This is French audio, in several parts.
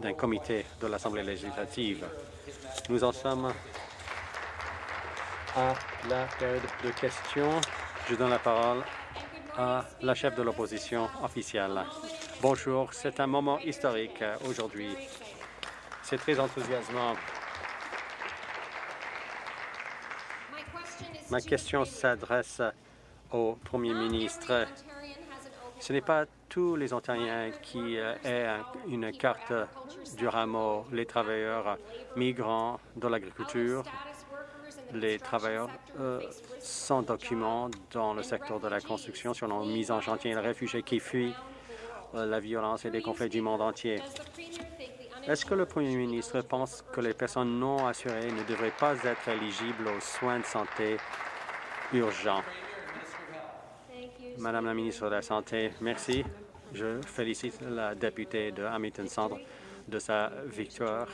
d'un comité de l'Assemblée législative. Nous en sommes à la période de questions. Je donne la parole à la chef de l'opposition officielle. Bonjour, c'est un moment historique aujourd'hui. C'est très enthousiasmant. Ma question s'adresse au Premier ministre. Ce n'est pas tous les Ontariens qui euh, aient une carte du rameau, les travailleurs migrants de l'agriculture, les travailleurs euh, sans documents dans le secteur de la construction sur nos mises en chantier, les réfugiés qui fuient euh, la violence et les conflits du monde entier. Est-ce que le Premier ministre pense que les personnes non assurées ne devraient pas être éligibles aux soins de santé urgents? Madame la ministre de la Santé, merci. Je félicite la députée de Hamilton Centre de sa victoire.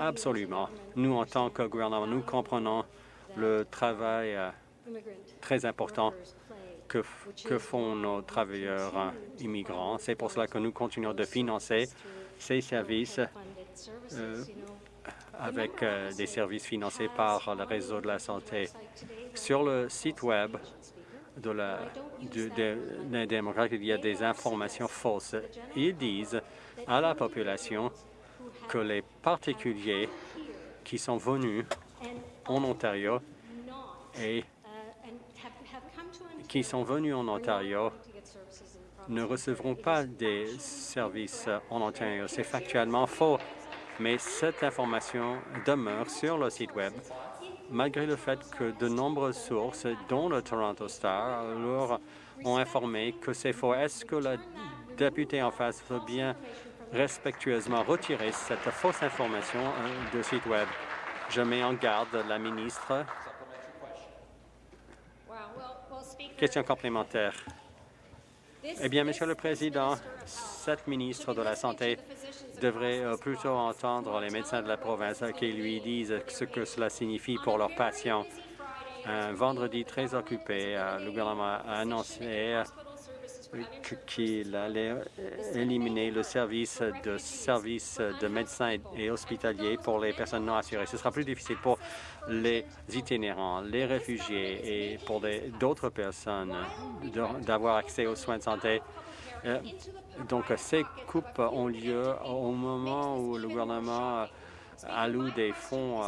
Absolument. Nous, en tant que gouvernement, nous comprenons le travail euh, très important que, font nos travailleurs immigrants. C'est pour cela que nous continuons de financer ces services euh, avec euh, des services financés par le réseau de la santé. Sur le site Web de la, des démocrates, il y a des informations fausses. Ils disent à la population que les particuliers qui sont venus en Ontario et qui sont venus en Ontario ne recevront pas des services en Ontario. C'est factuellement faux, mais cette information demeure sur le site Web malgré le fait que de nombreuses sources, dont le Toronto Star, ont informé que c'est faux. Est-ce que la députée en face veut bien respectueusement retirer cette fausse information euh, de site Web? Je mets en garde la ministre. Question complémentaire. Eh bien, Monsieur le Président, cette ministre de la Santé devrait plutôt entendre les médecins de la province qui lui disent ce que cela signifie pour leurs patients. Un vendredi très occupé, euh, le gouvernement a annoncé qu'il allait éliminer le service de services de médecins et hospitaliers pour les personnes non assurées. Ce sera plus difficile pour les itinérants, les réfugiés et pour d'autres personnes d'avoir accès aux soins de santé. Euh, donc, ces coupes ont lieu au moment où le gouvernement alloue des fonds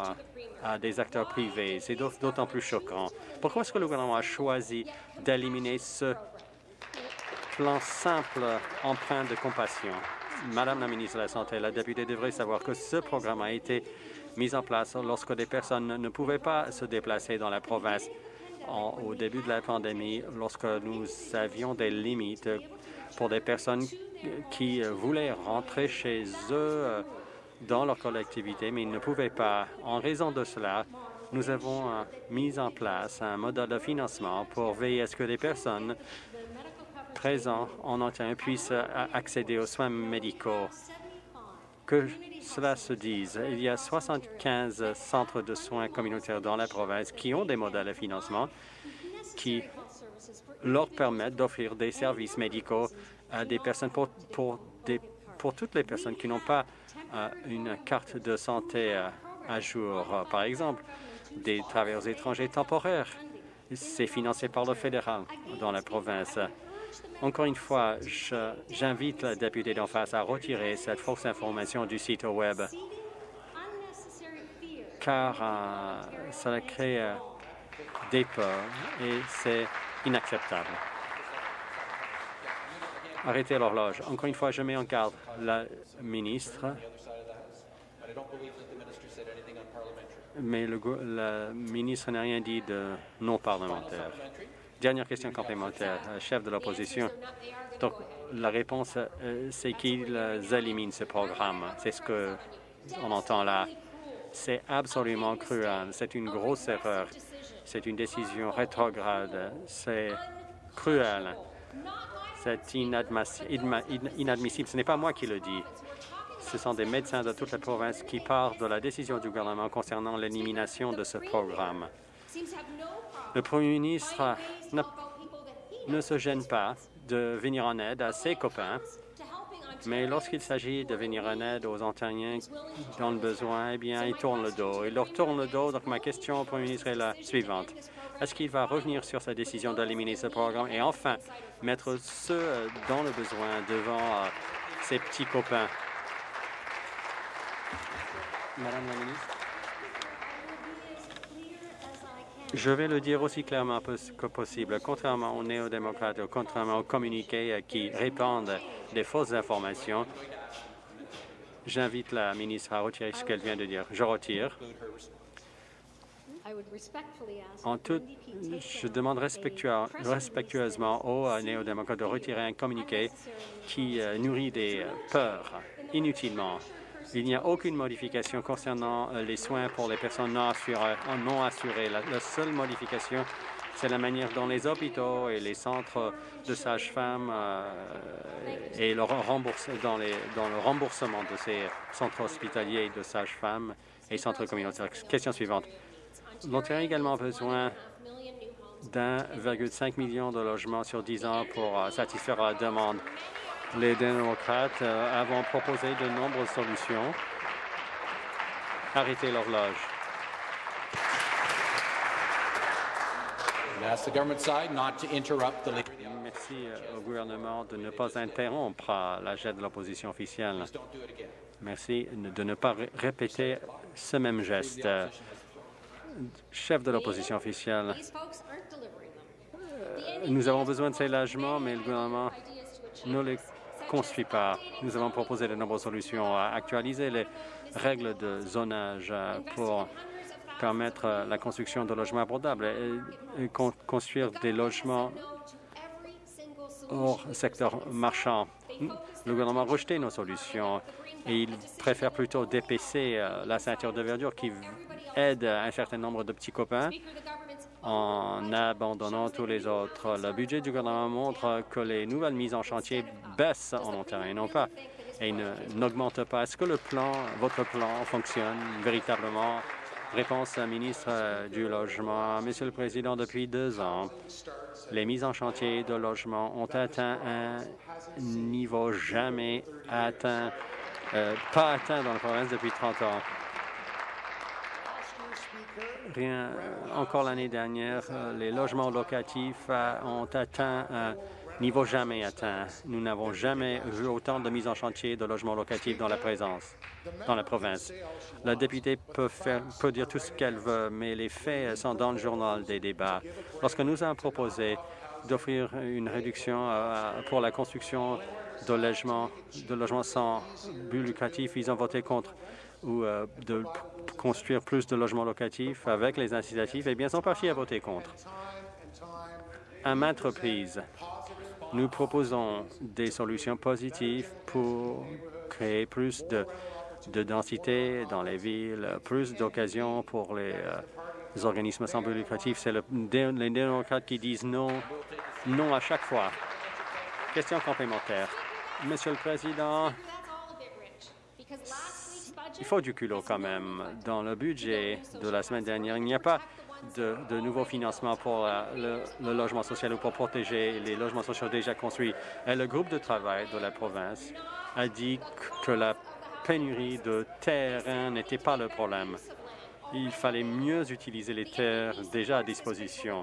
à, des acteurs privés. C'est d'autant plus choquant. Pourquoi est-ce que le gouvernement a choisi d'éliminer ce plan simple empreint de compassion? Madame la ministre de la Santé, la députée devrait savoir que ce programme a été mis en place lorsque des personnes ne pouvaient pas se déplacer dans la province au début de la pandémie, lorsque nous avions des limites pour des personnes qui euh, voulaient rentrer chez eux euh, dans leur collectivité, mais ils ne pouvaient pas. En raison de cela, nous avons euh, mis en place un modèle de financement pour veiller à ce que les personnes présentes en Ontario puissent accéder aux soins médicaux. Que cela se dise, il y a 75 centres de soins communautaires dans la province qui ont des modèles de financement qui leur permettent d'offrir des services médicaux à des personnes pour, pour, des, pour toutes les personnes qui n'ont pas euh, une carte de santé euh, à jour. Par exemple, des travailleurs étrangers temporaires. C'est financé par le fédéral dans la province. Encore une fois, j'invite la députée d'en face à retirer cette fausse information du site Web, car euh, cela crée des peurs et c'est inacceptable. Arrêtez l'horloge. Encore une fois, je mets en garde la ministre, mais la ministre n'a rien dit de non parlementaire. Dernière question complémentaire, chef de l'opposition. Donc, la réponse, euh, c'est qu'ils éliminent ce programme. C'est ce qu'on entend là. C'est absolument cruel. C'est une grosse erreur. C'est une décision rétrograde. C'est cruel. C'est inadmissible. Ce n'est pas moi qui le dis. Ce sont des médecins de toute la province qui parlent de la décision du gouvernement concernant l'élimination de ce programme. Le premier ministre ne se gêne pas de venir en aide à ses copains, mais lorsqu'il s'agit de venir en aide aux Ontariens dans le besoin, eh bien, il tourne le dos. Il leur tourne le dos. Donc, ma question au Premier ministre est la suivante. Est-ce qu'il va revenir sur sa décision d'éliminer ce programme et enfin mettre ceux dans le besoin devant euh, ses petits copains? Madame la ministre. Je vais le dire aussi clairement que possible. Contrairement aux néo-démocrates, contrairement aux communiqués qui répandent des fausses informations, j'invite la ministre à retirer ce qu'elle vient de dire. Je retire. En tout, je demande respectueusement aux néo-démocrates de retirer un communiqué qui euh, nourrit des euh, peurs inutilement il n'y a aucune modification concernant euh, les soins pour les personnes non assurées. Assurées. La, seule modification, c'est la manière dont les hôpitaux et les centres de sages-femmes euh, et le dans, dans, le remboursement de ces centres hospitaliers de sages-femmes et centres communautaires. Question suivante. L'Ontario a également besoin d'1,5 million de logements sur 10 ans pour euh, satisfaire la demande les démocrates euh, avons proposé de nombreuses solutions. Arrêtez l'horloge. Merci euh, au gouvernement de ne pas interrompre la jet de l'opposition officielle. Merci de ne pas répéter ce même geste. Chef de l'opposition officielle, euh, nous avons besoin de ces logements, mais le gouvernement ne les construit pas. Nous avons proposé de nombreuses solutions à actualiser les règles de zonage euh, pour permettre euh, la construction de logements abordables et, construire des logements hors secteur marchand. Le gouvernement a rejeté nos solutions et il préfère plutôt d'épaisser euh, la ceinture de verdure qui aide un certain nombre de petits copains en abandonnant tous les autres. Le budget du gouvernement montre que les nouvelles mises en chantier baissent en Ontario et non pas et n'augmentent pas. Est-ce que le plan, votre plan fonctionne véritablement? Réponse à ministre du Logement. Monsieur le Président, depuis deux ans, les mises en chantier de logement ont atteint un niveau jamais atteint, euh, pas atteint dans la province depuis 30 ans. Encore l'année dernière, euh, les logements locatifs euh, ont atteint un niveau jamais atteint. Nous n'avons jamais vu autant de mises en chantier de logements locatifs dans la présence, dans la province. La députée peut, faire, peut dire tout ce qu'elle veut, mais les faits sont dans le journal des débats. Lorsque nous avons proposé d'offrir une réduction euh, pour la construction de logements, de logements sans but lucratif, ils ont voté contre ou de construire plus de logements locatifs avec les incitatifs, eh bien, sont partis à voter contre. À maintes reprises, nous proposons des solutions positives pour créer plus de, densité dans les villes, plus d'occasions pour les, euh, organismes sans but lucratif. C'est le, les démocrates qui disent non, non à chaque fois. Question complémentaire. Monsieur le Président, il faut du culot quand même. Dans le budget de la semaine dernière, il n'y a pas de, de nouveaux financements pour euh, le, logement social ou pour protéger les logements sociaux déjà construits. Et le groupe de travail de la province a dit que la pénurie de terrain n'était pas le problème. Il fallait mieux utiliser les terres déjà à disposition.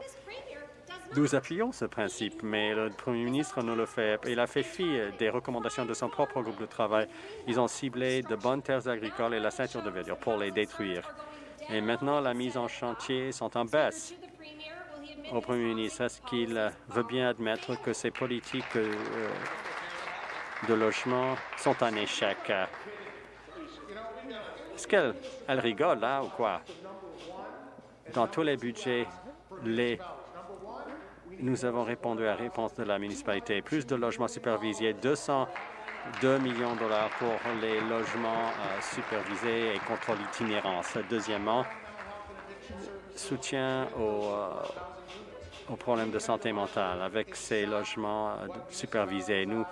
Nous appuyons ce principe, mais le Premier ministre nous le fait. Il a fait fi des recommandations de son propre groupe de travail. Ils ont ciblé de bonnes terres agricoles et la ceinture de verdure pour les détruire. Et maintenant, la mise en chantier sont en baisse. Au Premier ministre, est-ce qu'il veut bien admettre que ces politiques euh, de logement sont un échec? Est-ce qu'elle rigole là ou quoi? Dans tous les budgets, les nous avons répondu à la réponse de la municipalité. Plus de logements supervisés, 202 millions de dollars pour les logements euh, supervisés et contre l'itinérance. Deuxièmement, soutien aux, euh, problèmes de santé mentale avec ces logements euh, supervisés. Nous,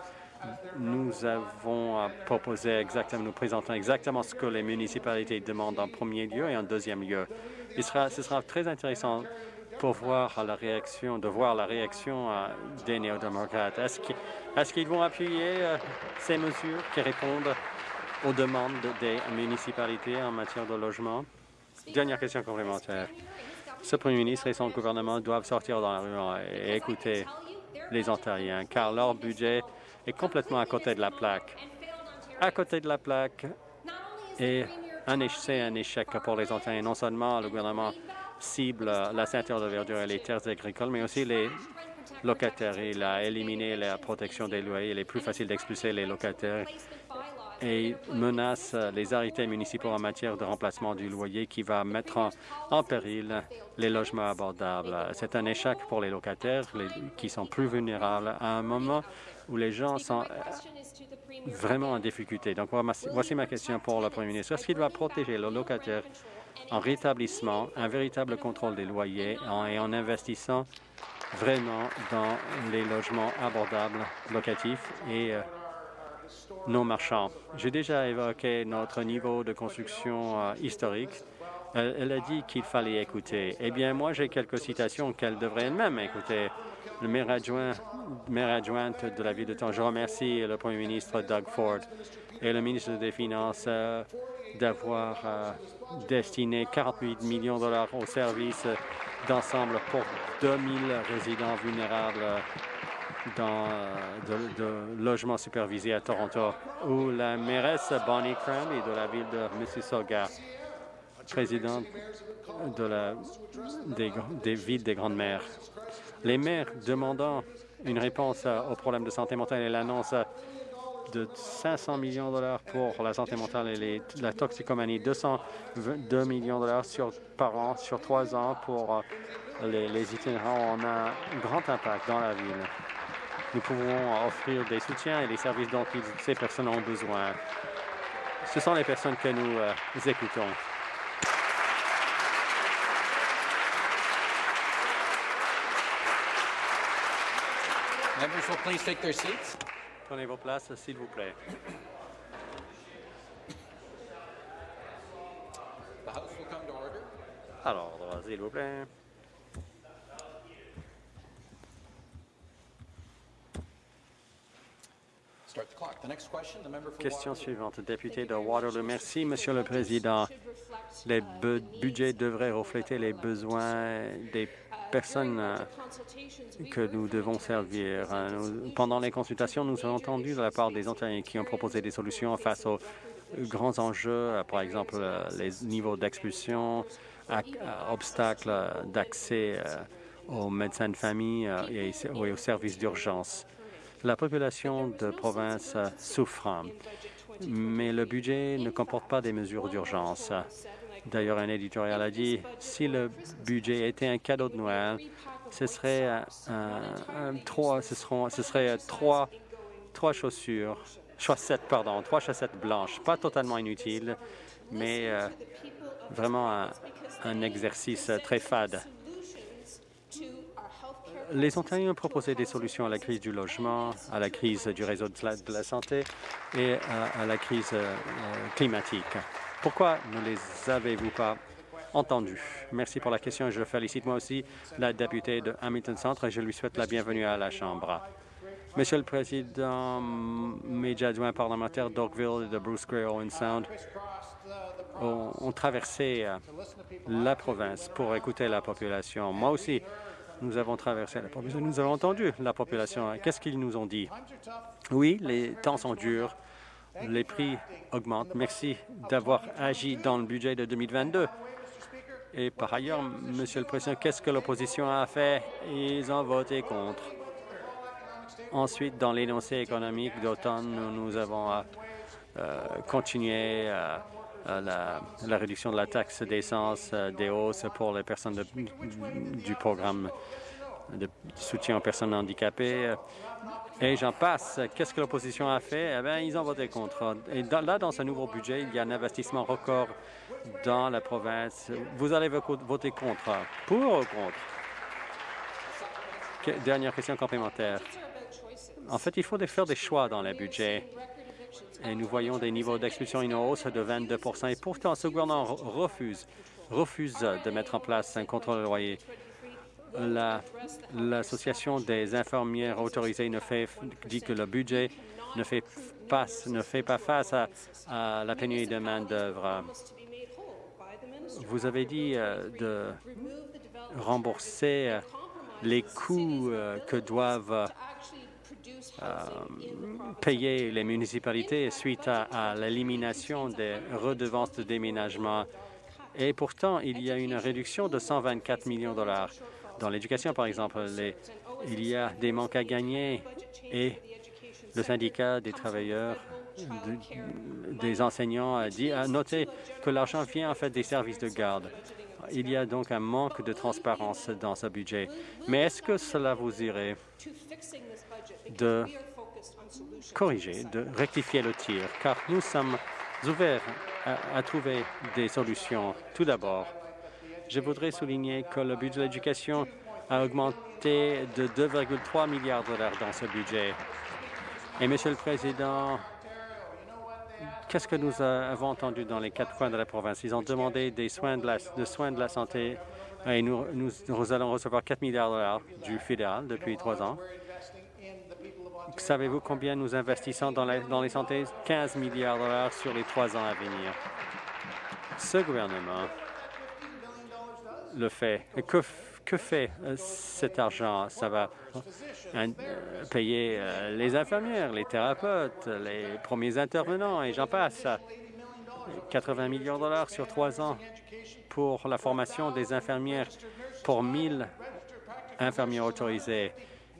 nous avons proposé exactement, nous présentons exactement ce que les municipalités demandent en premier lieu et en deuxième lieu. Il sera, ce sera très intéressant pour voir la réaction, de voir la réaction euh, des néo-démocrates. Est-ce qu'ils vont appuyer euh, ces mesures qui répondent aux demandes des municipalités en matière de logement? Dernière question complémentaire. Ce premier ministre et son gouvernement doivent sortir dans la rue et écouter les Ontariens, car leur budget est complètement à côté de la plaque. À côté de la plaque, et c'est un échec pour les Ontariens. Non seulement le gouvernement cible la ceinture de verdure et les terres agricoles, mais aussi les locataires. Il a éliminé la protection des loyers. Il est plus facile d'expulser les locataires et menace les arrêtés municipaux en matière de remplacement du loyer qui va mettre en, péril les logements abordables. C'est un échec pour les locataires qui sont plus vulnérables à un moment où les gens sont vraiment en difficulté. Donc, voici ma question pour le Premier ministre. Est-ce qu'il va protéger les locataires en rétablissement un véritable contrôle des loyers et en investissant vraiment dans les logements abordables locatifs et euh, non marchands. J'ai déjà évoqué notre niveau de construction euh, historique. Elle, a dit qu'il fallait écouter. Eh bien, moi, j'ai quelques citations qu'elle devrait elle-même écouter. Le maire adjoint, maire adjointe de la ville de Toronto, je remercie le premier ministre Doug Ford et le ministre des Finances euh, d'avoir destiné 48 millions de dollars au service d'ensemble pour 2000 résidents vulnérables dans de, de, logements supervisés à Toronto, où la mairesse Bonnie Cranley de la ville de Mississauga, présidente des, villes des Grandes Mers. Les maires demandant une réponse aux problèmes de santé mentale et l'annonce de 500 millions de dollars pour la santé mentale et la toxicomanie, 202 millions de dollars sur, par an sur trois ans pour euh, les, les itinérants. On a un grand impact dans la ville. Nous pouvons offrir des soutiens et des services dont ces personnes ont besoin. Ce sont les personnes que nous, euh, écoutons. Members will please take their seats. Prenez vos places, s'il vous plaît. Alors, s'il vous plaît. Question suivante, député de Waterloo. Merci, Monsieur le Président. Les budgets devraient refléter les besoins des personnes euh, que nous devons servir. Pendant les consultations, nous avons entendu de la part des Ontariens qui ont proposé des solutions face aux grands enjeux, euh, par exemple euh, les niveaux d'expulsion, obstacles d'accès aux médecins de famille et aux services d'urgence. La population de province souffre, mais le budget ne comporte pas des mesures d'urgence. D'ailleurs, un éditorial a dit, si le budget était un cadeau de Noël, ce serait, trois, ce, serait trois, trois chaussures, chaussettes, pardon, trois chaussettes blanches, pas totalement inutiles, mais euh, vraiment un, exercice très fade. Les Ontariens ont proposé des solutions à la crise du logement, à la crise du réseau de la, santé et à, la crise euh, climatique. Pourquoi ne les avez-vous pas entendus? Merci pour la question. Je félicite moi aussi la députée de Hamilton Centre et je lui souhaite la bienvenue à la Chambre. Monsieur le Président, mes adjoints parlementaires d'Oakville et de Bruce Gray Owen Sound ont, traversé euh, la province pour écouter la population. Moi aussi, nous avons traversé la population. Nous avons entendu la population. Qu'est-ce qu'ils nous ont dit? Oui, les temps sont durs les prix augmentent. Merci d'avoir agi dans le budget de 2022. Et par ailleurs, Monsieur le Président, qu'est-ce que l'opposition a fait? Ils ont voté contre. Ensuite, dans l'énoncé économique d'automne, nous, avons euh, euh, continué euh, la, réduction de la taxe d'essence, des hausses pour les personnes du programme de soutien aux personnes handicapées. Et j'en passe. Qu'est-ce que l'opposition a fait? Eh bien, ils ont voté contre. Et là, dans ce nouveau budget, il y a un investissement record dans la province. Vous allez voter contre. Pour ou contre? Dernière question complémentaire. En fait, il faut faire des choix dans le budget. Et nous voyons des niveaux d'expulsion en hausse de 22% Et pourtant, ce gouvernement refuse, refuse de mettre en place un contrôle de loyer l'Association des infirmières autorisées ne fait, dit que le budget ne fait pas, ne fait pas face à, la pénurie de main-d'œuvre. Vous avez dit euh, de rembourser euh, les coûts euh, que doivent payer les municipalités suite à l'élimination des redevances de déménagement et pourtant, il y a une réduction de 124 millions de dollars. Dans l'éducation, par exemple, il y a des manques à gagner et le syndicat des travailleurs des enseignants a, dit, que l'argent vient en fait des services de garde. Il y a donc un manque de transparence dans ce budget. Mais est-ce que cela vous irait de corriger, de rectifier le tir? Car nous sommes ouverts à, trouver des solutions. Tout d'abord, je voudrais souligner que le budget de l'éducation a augmenté de 2,3 milliards de dollars dans ce budget. Et, Monsieur le Président, qu'est-ce que nous avons entendu dans les quatre coins de la province? Ils ont demandé des soins de la, soins de la santé et nous, nous allons recevoir 4 milliards de dollars du fédéral depuis trois ans. Savez-vous combien nous investissons dans, les santé? 15 milliards de dollars sur les trois ans à venir. Ce gouvernement le fait. Que, que fait euh, cet argent? Ça va euh, payer euh, les infirmières, les thérapeutes, les premiers intervenants et j'en passe. 80 millions de dollars sur trois ans pour la formation des infirmières pour 1000 infirmières autorisées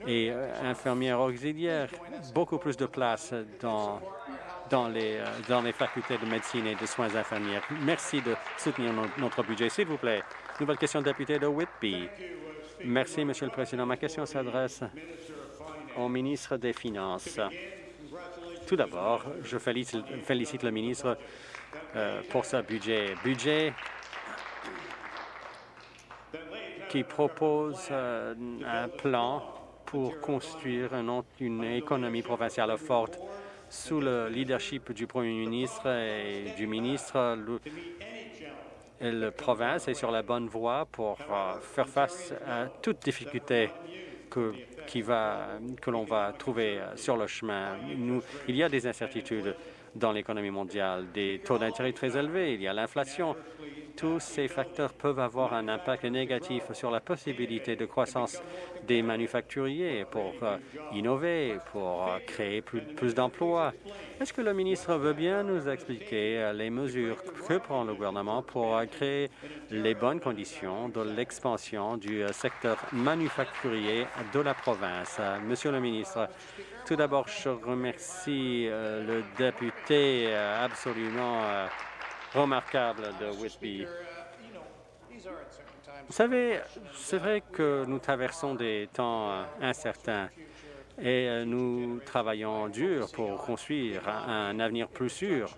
et infirmières auxiliaires, beaucoup plus de place dans, dans, les, dans les facultés de médecine et de soins infirmières. Merci de soutenir notre budget. S'il vous plaît, nouvelle question député de Whitby. Merci, Monsieur le Président. Ma question s'adresse au ministre des Finances. Tout d'abord, je félicite, le ministre euh, pour ce budget. Budget qui propose un plan pour construire une économie provinciale forte. Sous le leadership du Premier ministre et du ministre, la province est sur la bonne voie pour euh, faire face à toute difficulté que, l'on va trouver euh, sur le chemin. Il y a des incertitudes dans l'économie mondiale, des taux d'intérêt très élevés, il y a l'inflation, tous ces facteurs peuvent avoir un impact négatif sur la possibilité de croissance des manufacturiers pour euh, innover, pour euh, créer plus, d'emplois. Est-ce que le ministre veut bien nous expliquer euh, les mesures que prend le gouvernement pour créer les bonnes conditions de l'expansion du secteur manufacturier de la province? Monsieur le ministre, tout d'abord, je remercie le député absolument remarquable de Whitby. Vous savez, c'est vrai que nous traversons des temps euh, incertains et euh, nous travaillons dur pour construire un avenir plus sûr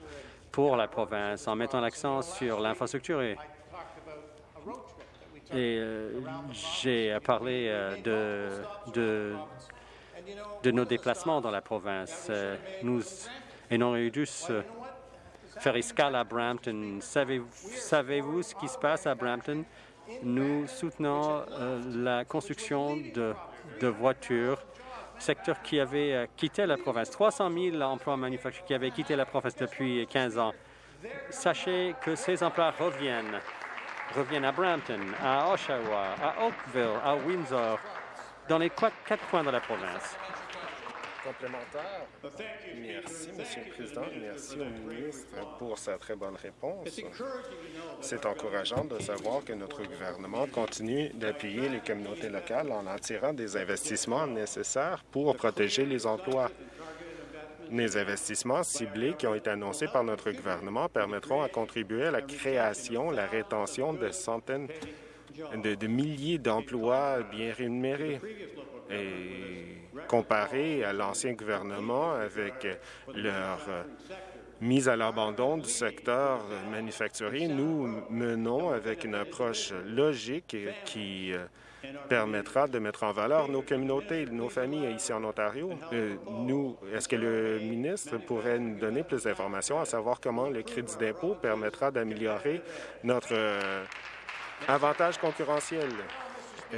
pour la province en mettant l'accent sur l'infrastructure. Et, euh, j'ai parlé de, de, de, nos déplacements dans la province. Nous ayons eu faire escale à Brampton. Savez-vous ce qui se passe à Brampton? Nous soutenons euh, la construction de, voitures, secteur qui avait euh, quitté la province. 300 000 emplois manufacturiers qui avaient quitté la province depuis 15 ans. Sachez que ces emplois reviennent, reviennent à Brampton, à Oshawa, à Oakville, à Windsor, dans les quatre coins de la province Merci, Monsieur le Président. Merci au ministre pour sa très bonne réponse. C'est encourageant de savoir que notre gouvernement continue d'appuyer les communautés locales en attirant des investissements nécessaires pour protéger les emplois. Les investissements ciblés qui ont été annoncés par notre gouvernement permettront à contribuer à la création, la rétention de centaines de, de milliers d'emplois bien rémunérés. Et comparé à l'ancien gouvernement avec leur euh, mise à l'abandon du secteur manufacturier, nous menons avec une approche logique qui euh, permettra de mettre en valeur nos communautés, nos familles ici en Ontario. Euh, nous, est-ce que le ministre pourrait nous donner plus d'informations à savoir comment le crédit d'impôt permettra d'améliorer notre avantage concurrentiel?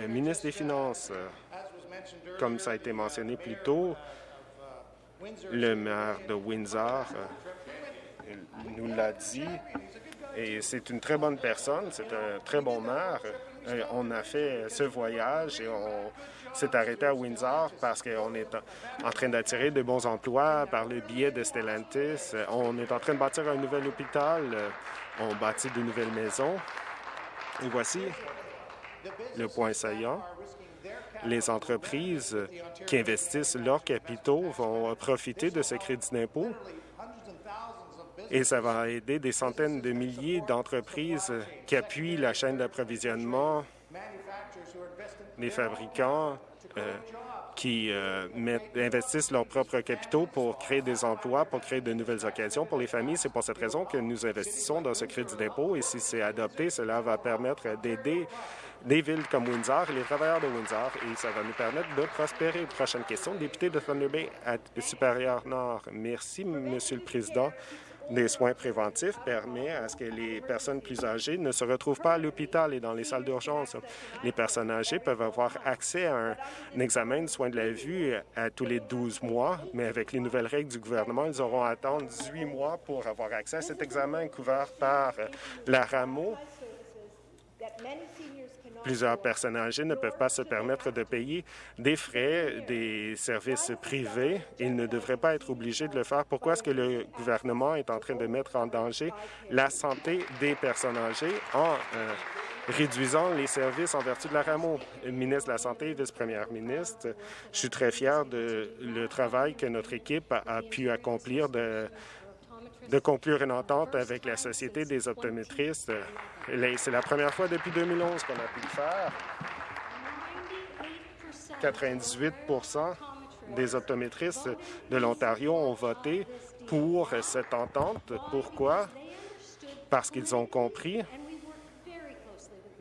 ministre des Finances. Comme ça a été mentionné plus tôt, le maire de Windsor nous l'a dit, et c'est une très bonne personne, c'est un très bon maire. On a fait ce voyage et on s'est arrêté à Windsor parce qu'on est en train d'attirer de bons emplois par le biais de Stellantis. On est en train de bâtir un nouvel hôpital. On bâtit de nouvelles maisons. Et voici le point saillant. Les entreprises qui investissent leurs capitaux vont profiter de ce crédit d'impôt et ça va aider des centaines de milliers d'entreprises qui appuient la chaîne d'approvisionnement, les fabricants euh, qui euh, investissent leurs propres capitaux pour créer des emplois, pour créer de nouvelles occasions pour les familles. C'est pour cette raison que nous investissons dans ce crédit d'impôt et si c'est adopté, cela va permettre d'aider des villes comme Windsor et les travailleurs de Windsor et ça va nous permettre de prospérer. Prochaine question, député de Thunder Bay à Supérieur Nord. Merci, Monsieur le Président des soins préventifs permet à ce que les personnes plus âgées ne se retrouvent pas à l'hôpital et dans les salles d'urgence. Les personnes âgées peuvent avoir accès à un, examen de soins de la vue à tous les 12 mois, mais avec les nouvelles règles du gouvernement, ils auront à attendre 18 mois pour avoir accès à cet examen couvert par la RAMO Plusieurs personnes âgées ne peuvent pas se permettre de payer des frais des services privés. Ils ne devraient pas être obligés de le faire. Pourquoi est-ce que le gouvernement est en train de mettre en danger la santé des personnes âgées en euh, réduisant les services en vertu de la RAMO? Ministre de la Santé, vice-première ministre, je suis très fier de le travail que notre équipe a pu accomplir de de conclure une entente avec la Société des optométristes. C'est la première fois depuis 2011 qu'on a pu le faire. 98% des optométristes de l'Ontario ont voté pour cette entente. Pourquoi? Parce qu'ils ont compris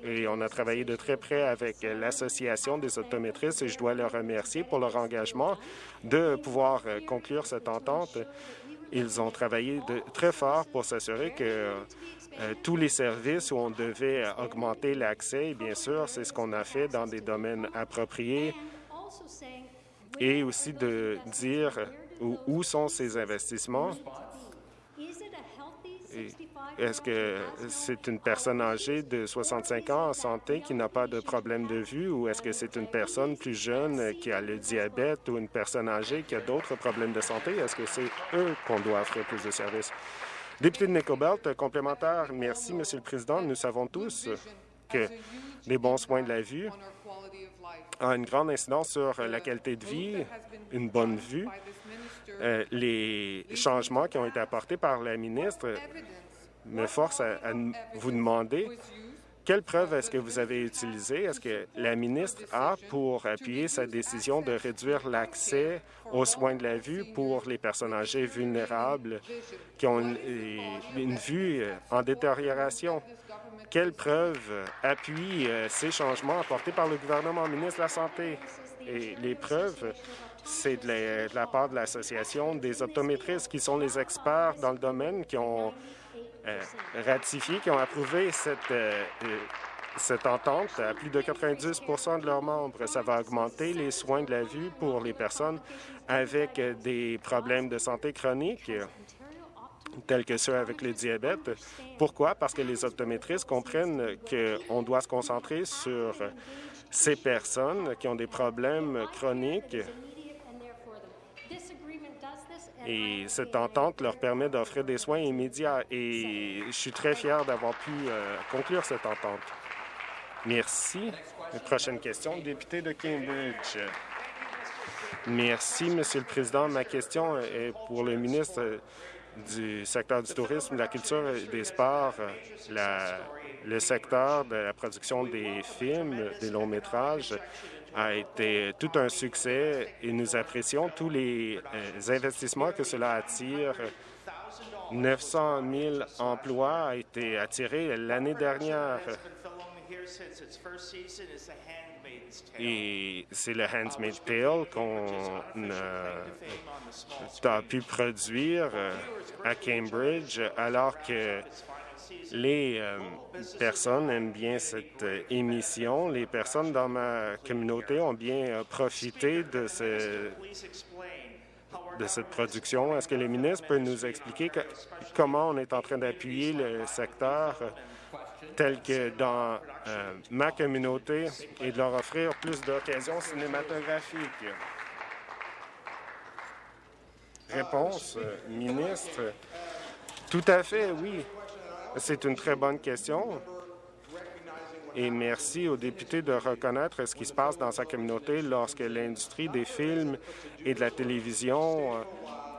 et on a travaillé de très près avec l'Association des optométristes et je dois leur remercier pour leur engagement de pouvoir conclure cette entente ils ont travaillé très fort pour s'assurer que euh, tous les services où on devait augmenter l'accès, bien sûr, c'est ce qu'on a fait dans des domaines appropriés. Et aussi de dire où sont ces investissements est-ce que c'est une personne âgée de 65 ans en santé qui n'a pas de problème de vue ou est-ce que c'est une personne plus jeune qui a le diabète ou une personne âgée qui a d'autres problèmes de santé? Est-ce que c'est eux qu'on doit offrir plus de services? Député de Nicobelt, complémentaire. Merci, Monsieur le Président. Nous savons tous que les bons soins de la vue ont une grande incidence sur la qualité de vie, une bonne vue. Euh, les changements qui ont été apportés par la ministre me force à, vous demander quelle preuve est-ce que vous avez utilisée, est-ce que la ministre a pour appuyer sa décision de réduire l'accès aux soins de la vue pour les personnes âgées vulnérables qui ont une, vue euh, en détérioration? Quelle preuve appuie euh, ces changements apportés par le gouvernement, ministre de la Santé? Et les preuves, c'est de, la part de l'Association des optométristes qui sont les experts dans le domaine qui ont ratifié, qui ont approuvé cette, euh, euh, cette entente à plus de 90 de leurs membres. Ça va augmenter les soins de la vue pour les personnes avec des problèmes de santé chroniques tels que ceux avec le diabète. Pourquoi? Parce que les optométristes comprennent qu'on doit se concentrer sur ces personnes qui ont des problèmes chroniques et cette entente leur permet d'offrir des soins immédiats et je suis très fier d'avoir pu euh, conclure cette entente. Merci. prochaine question, député de Cambridge. Merci, Monsieur le Président. Ma question est pour le ministre du secteur du tourisme, de la culture et des sports, le secteur de la production des films, des longs métrages a été tout un succès et nous apprécions tous les euh, investissements que cela attire. 900 000 emplois ont été attirés l'année dernière. Et c'est le Handmaid's Tale qu'on a pu produire euh, à Cambridge, alors que Les euh, personnes aiment bien cette euh, émission. Les personnes dans ma communauté ont bien euh, profité de, de cette production. Est-ce que le ministre peut nous expliquer comment on est en train d'appuyer le secteur tel que dans ma communauté et de leur offrir plus d'occasions cinématographiques? Réponse, ministre. Tout à fait, oui. C'est une très bonne question. Et merci aux députés de reconnaître ce qui se passe dans sa communauté lorsque l'industrie des films et de la télévision euh,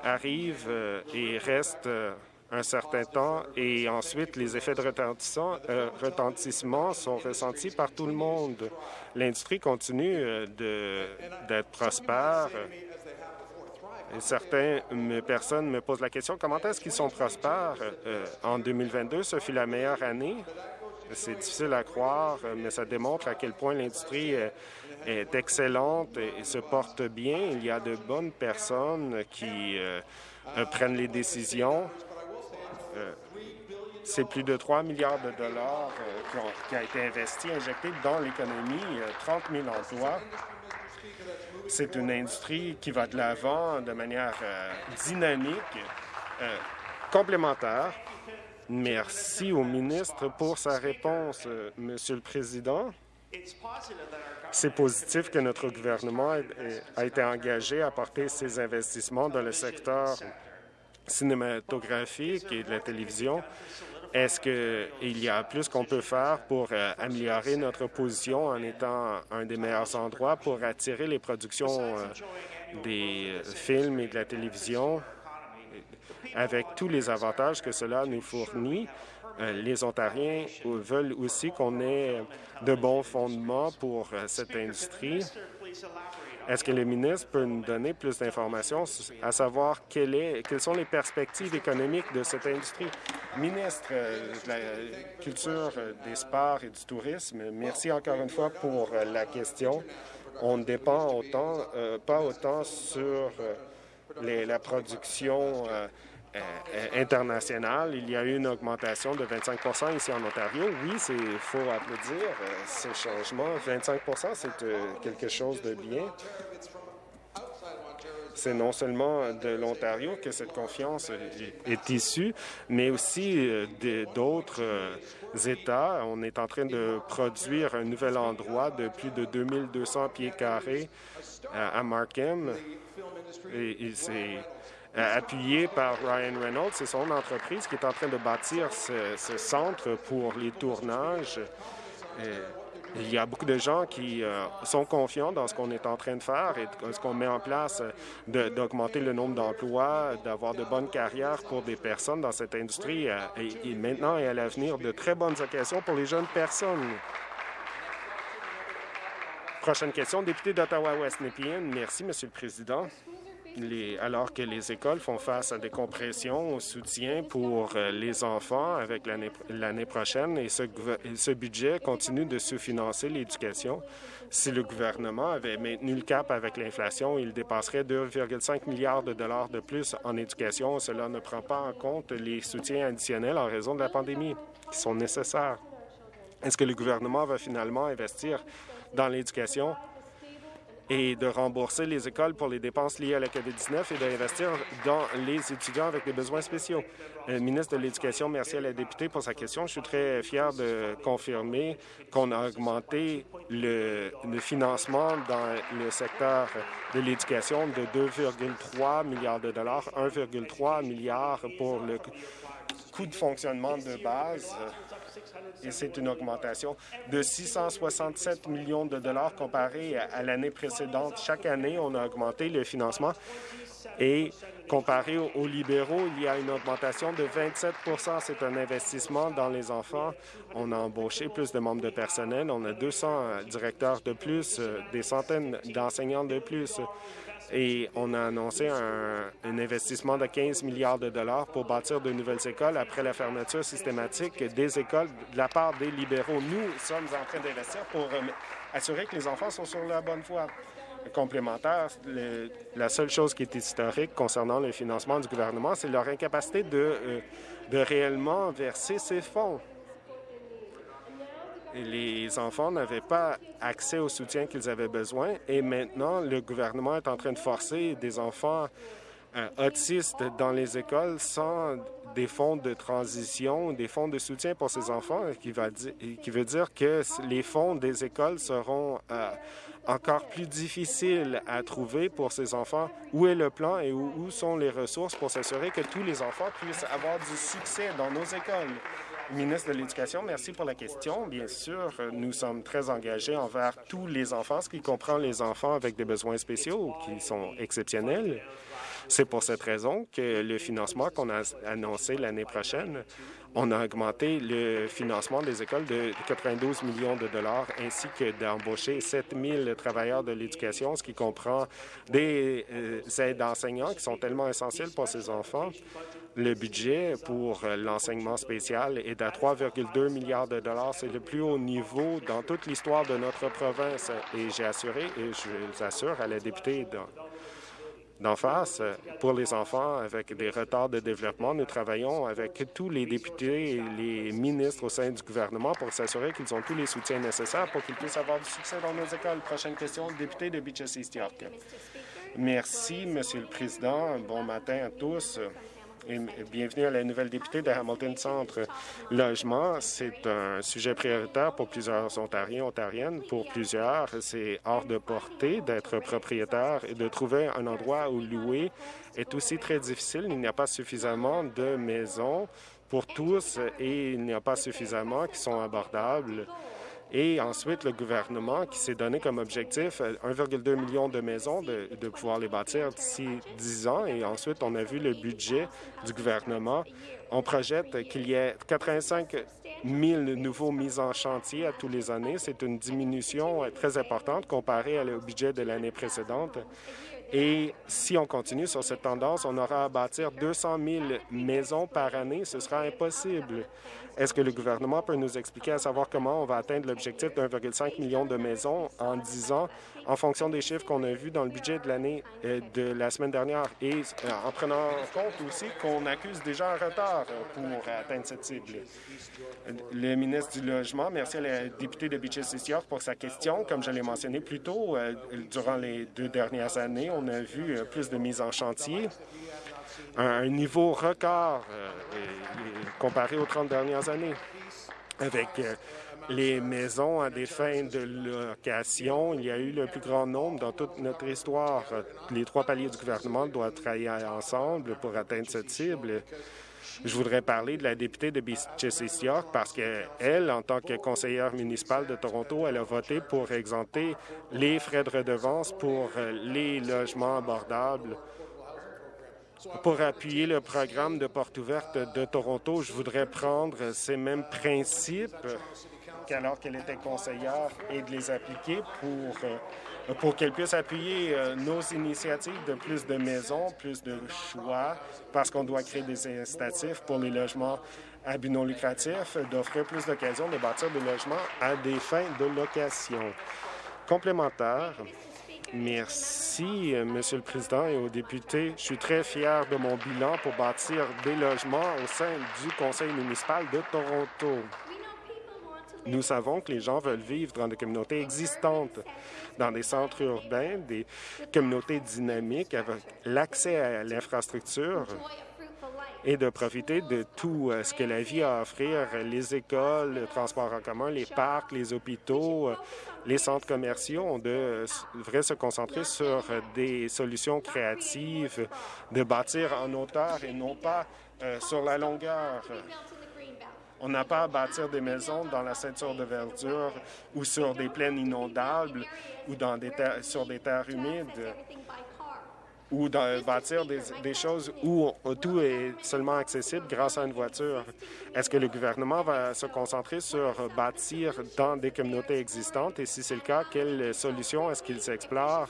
arrive euh, et reste euh, un certain temps et ensuite les effets de retentissement sont ressentis par tout le monde. L'industrie continue d'être prospère certaines personnes me posent la question comment est-ce qu'ils sont prospères euh, en 2022? Ce fut la meilleure année. C'est difficile à croire, mais ça démontre à quel point l'industrie est excellente et se porte bien. Il y a de bonnes personnes qui euh, prennent les décisions. Euh, c'est plus de 3 milliards de dollars qui, ont, été investi, injecté dans l'économie, 30 000 emplois. C'est une industrie qui va de l'avant de manière euh, dynamique, euh, complémentaire. Merci au ministre pour sa réponse, euh, Monsieur le Président. C'est positif que notre gouvernement a été engagé à porter ses investissements dans le secteur cinématographique et de la télévision est-ce qu'il y a plus qu'on peut faire pour euh, améliorer notre position en étant un des meilleurs endroits pour attirer les productions euh, des euh, films et de la télévision? Avec tous les avantages que cela nous fournit? les Ontariens veulent aussi qu'on ait de bons fondements pour cette industrie. Est-ce que le ministre peut nous donner plus d'informations à savoir quelles sont les perspectives économiques de cette industrie? Ministre euh, de la Culture, euh, des Sports et du Tourisme, merci encore une fois pour euh, la question. On ne dépend autant, pas autant sur la production internationale. Il y a eu une augmentation de 25 ici en Ontario. Oui, il faut applaudir ce changement. 25% c'est quelque chose de bien. C'est non seulement de l'Ontario que cette confiance est issue, mais aussi euh, d'autres euh, États. On est en train de produire un nouvel endroit de plus de 2200 pieds carrés à Markham. Et, c'est appuyé par Ryan Reynolds. C'est son entreprise qui est en train de bâtir ce, ce centre pour les tournages. Il y a beaucoup de gens qui euh, sont confiants dans ce qu'on est en train de faire et ce qu'on met en place euh, d'augmenter le nombre d'emplois, d'avoir de bonnes carrières pour des personnes dans cette industrie euh, et, maintenant et à l'avenir de très bonnes occasions pour les jeunes personnes. Prochaine question, député d'Ottawa-West Nepean. Merci, Monsieur le Président alors que les écoles font face à des compressions au soutien pour euh, les enfants avec l'année prochaine et ce, budget continue de sous-financer l'éducation. Si le gouvernement avait maintenu le cap avec l'inflation, il dépasserait 2,5 milliards de dollars de plus en éducation. Cela ne prend pas en compte les soutiens additionnels en raison de la pandémie qui sont nécessaires. Est-ce que le gouvernement va finalement investir dans l'éducation? Et de rembourser les écoles pour les dépenses liées à la COVID-19 et d'investir dans les étudiants avec des besoins spéciaux. Le ministre de l'Éducation, merci à la députée pour sa question. Je suis très fier de confirmer qu'on a augmenté le, financement dans le secteur de l'éducation de 2,3 milliards de dollars, 1,3 milliard pour le coût de fonctionnement de base et c'est une augmentation de 667 millions de dollars comparé à, l'année précédente. Chaque année, on a augmenté le financement et comparé aux, libéraux, il y a une augmentation de 27% C'est un investissement dans les enfants. On a embauché plus de membres de personnel. On a 200 directeurs de plus, euh, des centaines d'enseignants de plus et on a annoncé un, investissement de 15 milliards de dollars pour bâtir de nouvelles écoles après la fermeture systématique des écoles de la part des libéraux. Nous sommes en train d'investir pour euh, assurer que les enfants sont sur la bonne voie. Complémentaire, la seule chose qui est historique concernant le financement du gouvernement, c'est leur incapacité de, euh, réellement verser ces fonds. Les enfants n'avaient pas accès au soutien qu'ils avaient besoin et maintenant, le gouvernement est en train de forcer des enfants euh, autistes dans les écoles sans des fonds de transition, des fonds de soutien pour ces enfants, qui, qui veut dire que les fonds des écoles seront euh, encore plus difficiles à trouver pour ces enfants. Où est le plan et où, sont les ressources pour s'assurer que tous les enfants puissent avoir du succès dans nos écoles? Ministre de l'Éducation, merci pour la question. Bien sûr, nous sommes très engagés envers tous les enfants, ce qui comprend les enfants avec des besoins spéciaux qui sont exceptionnels. C'est pour cette raison que le financement qu'on a annoncé l'année prochaine, on a augmenté le financement des écoles de 92 millions de dollars ainsi que d'embaucher 7 000 travailleurs de l'éducation, ce qui comprend des euh, aides d'enseignants qui sont tellement essentiels pour ces enfants. Le budget pour l'enseignement spécial est à 3,2 milliards de dollars. C'est le plus haut niveau dans toute l'histoire de notre province. Et j'ai assuré, et je vous assure à la députée d'en face. Pour les enfants avec des retards de développement, nous travaillons avec tous les députés et les ministres au sein du gouvernement pour s'assurer qu'ils ont tous les soutiens nécessaires pour qu'ils puissent avoir du succès dans nos écoles. Prochaine question, député de Beaches East York. Merci, Monsieur le Président. Bon matin à tous bienvenue à la nouvelle députée de Hamilton Centre. Logement, c'est un sujet prioritaire pour plusieurs Ontariens, Ontariennes. Pour plusieurs, c'est hors de portée d'être propriétaire et de trouver un endroit où louer est aussi très difficile. Il n'y a pas suffisamment de maisons pour tous et il n'y a pas suffisamment qui sont abordables. Et ensuite, le gouvernement qui s'est donné comme objectif 1,2 euh, million de maisons de, pouvoir les bâtir d'ici 10 ans. Et ensuite, on a vu le budget du gouvernement. On projette qu'il y ait 85 000 nouveaux mises en chantier à tous les années. C'est une diminution euh, très importante comparée au budget de l'année précédente. Et si on continue sur cette tendance, on aura à bâtir 200 000 maisons par année. Ce sera impossible. Est-ce que le gouvernement peut nous expliquer à savoir comment on va atteindre l'objectif d'1,5 million de maisons en 10 ans en fonction des chiffres qu'on a vus dans le budget de l'année euh, de la semaine dernière? Et euh, en prenant en compte aussi qu'on accuse déjà un retard pour atteindre cette cible? Le ministre du Logement, merci à la députée de Beaches York pour sa question. Comme je l'ai mentionné plus tôt, euh, durant les deux dernières années, on a vu plus de mises en chantier un niveau record euh, comparé aux 30 dernières années. Avec euh, les maisons à des fins de location, il y a eu le plus grand nombre dans toute notre histoire. Les trois paliers du gouvernement doivent travailler ensemble pour atteindre cette cible. Je voudrais parler de la députée de Beaches York parce qu'elle, en tant que conseillère municipale de Toronto, elle a voté pour exempter les frais de redevance pour euh, les logements abordables pour appuyer le programme de porte ouverte de Toronto, je voudrais prendre ces mêmes principes qu'alors qu'elle était conseillère et de les appliquer pour, euh, pour qu'elle puisse appuyer euh, nos initiatives de plus de maisons, plus de choix, parce qu'on doit créer des incitatifs pour les logements à but non lucratif, d'offrir plus d'occasions de bâtir des logements à des fins de location. Complémentaire, Merci, euh, Monsieur le Président et aux députés. Je suis très fier de mon bilan pour bâtir des logements au sein du Conseil municipal de Toronto. Nous savons que les gens veulent vivre dans des communautés existantes, dans des centres urbains, des communautés dynamiques avec l'accès à l'infrastructure et de profiter de tout euh, ce que la vie a à offrir, les écoles, le transport en commun, les parcs, les hôpitaux, euh, les centres commerciaux. On devrait se concentrer sur des solutions créatives, de bâtir en hauteur et non pas euh, sur la longueur. On n'a pas à bâtir des maisons dans la ceinture de verdure ou sur des plaines inondables ou dans des sur des terres humides ou de bâtir des, choses où tout est seulement accessible grâce à une voiture. Est-ce que le gouvernement va se concentrer sur bâtir dans des communautés existantes? Et si c'est le cas, quelles solutions est-ce qu'ils explorent?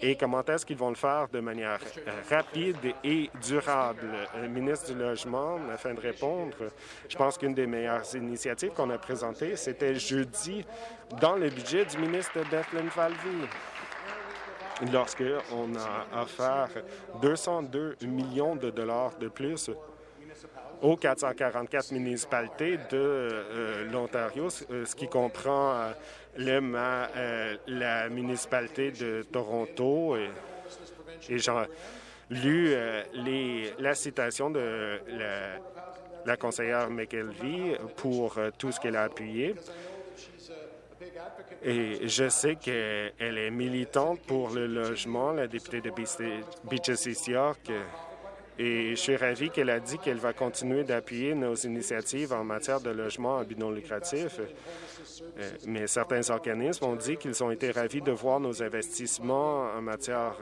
Et comment est-ce qu'ils vont le faire de manière rapide et durable? Le ministre du Logement, afin de répondre, je pense qu'une des meilleures initiatives qu'on a présentées, c'était jeudi dans le budget du ministre Declan Falvey. Lorsqu'on a offert 202 millions de dollars de plus aux 444 municipalités de euh, l'Ontario, euh, ce qui comprend euh, la municipalité de Toronto. Et, j'ai lu les, la citation de la, la conseillère McKelvey pour tout ce qu'elle a appuyé. Et je sais qu'elle est militante pour le logement, la députée de Beaches East York. Et je suis ravi qu'elle a dit qu'elle va continuer d'appuyer nos initiatives en matière de logement à but lucratif. Euh, mais certains organismes ont dit qu'ils ont été ravis de voir nos investissements en matière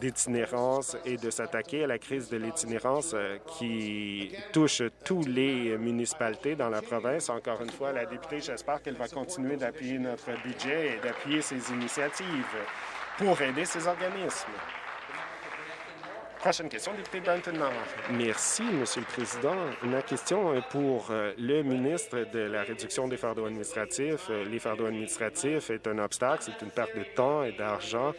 d'itinérance et de s'attaquer à la crise de l'itinérance euh, qui touche tous les municipalités dans la province. Encore une fois, la députée, j'espère qu'elle va continuer d'appuyer notre budget et d'appuyer ces initiatives pour aider ces organismes. Prochaine question, député Danton Merci, Monsieur le Président. Ma question est pour euh, le ministre de la réduction des fardeaux administratifs. Euh, les fardeaux administratifs est un obstacle, c'est une perte de temps et d'argent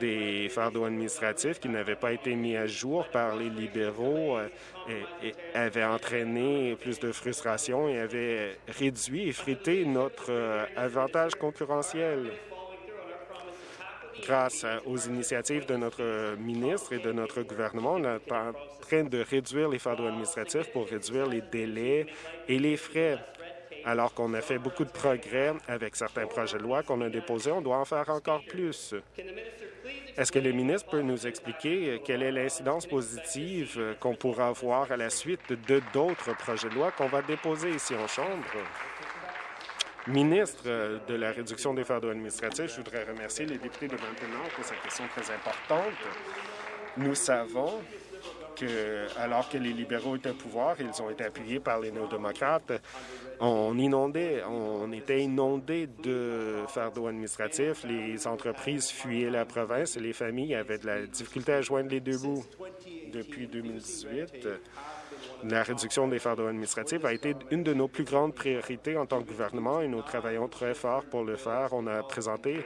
des fardeaux administratifs qui n'avaient pas été mis à jour par les libéraux euh, et, avaient entraîné plus de frustration et avaient réduit, effrité notre avantage concurrentiel grâce aux initiatives de notre ministre et de notre gouvernement, on est en train de réduire les fardeaux administratifs pour réduire les délais et les frais. Alors qu'on a fait beaucoup de progrès avec certains projets de loi qu'on a déposés, on doit en faire encore plus. Est-ce que le ministre peut nous expliquer quelle est l'incidence positive qu'on pourra avoir à la suite de d'autres projets de loi qu'on va déposer ici en Chambre? Ministre euh, de la réduction des fardeaux administratifs, je voudrais remercier les députés de Maintenant pour cette question très importante. Nous savons que, alors que les libéraux étaient au pouvoir, ils ont été appuyés par les néo-démocrates. On inondait, on était inondés de fardeaux administratifs. Les entreprises fuyaient la province et les familles avaient de la difficulté à joindre les deux bouts. Depuis 2018, la réduction des fardeaux administratifs a été une de nos plus grandes priorités en tant que gouvernement et nous travaillons très fort pour le faire. On a présenté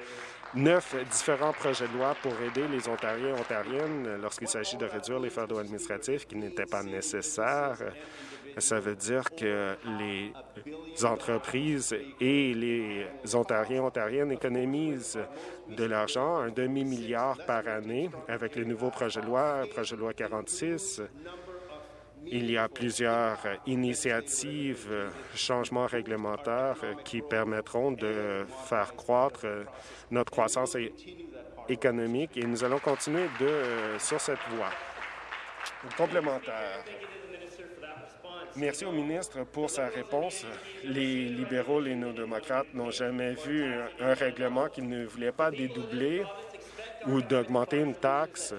neuf différents projets de loi pour aider les Ontariens et Ontariennes lorsqu'il s'agit de réduire les fardeaux administratifs qui n'étaient pas nécessaires. Ça veut dire que les entreprises et les Ontariens et Ontariennes économisent de l'argent, un demi-milliard par année, avec le nouveau projet de loi, projet de loi 46. Il y a plusieurs initiatives, changements réglementaires qui permettront de faire croître notre croissance économique et nous allons continuer de, sur cette voie. Complémentaire. Merci au ministre pour sa réponse. Les libéraux, les néo-démocrates n'ont jamais vu un règlement qui ne voulait pas dédoubler ou d'augmenter une taxe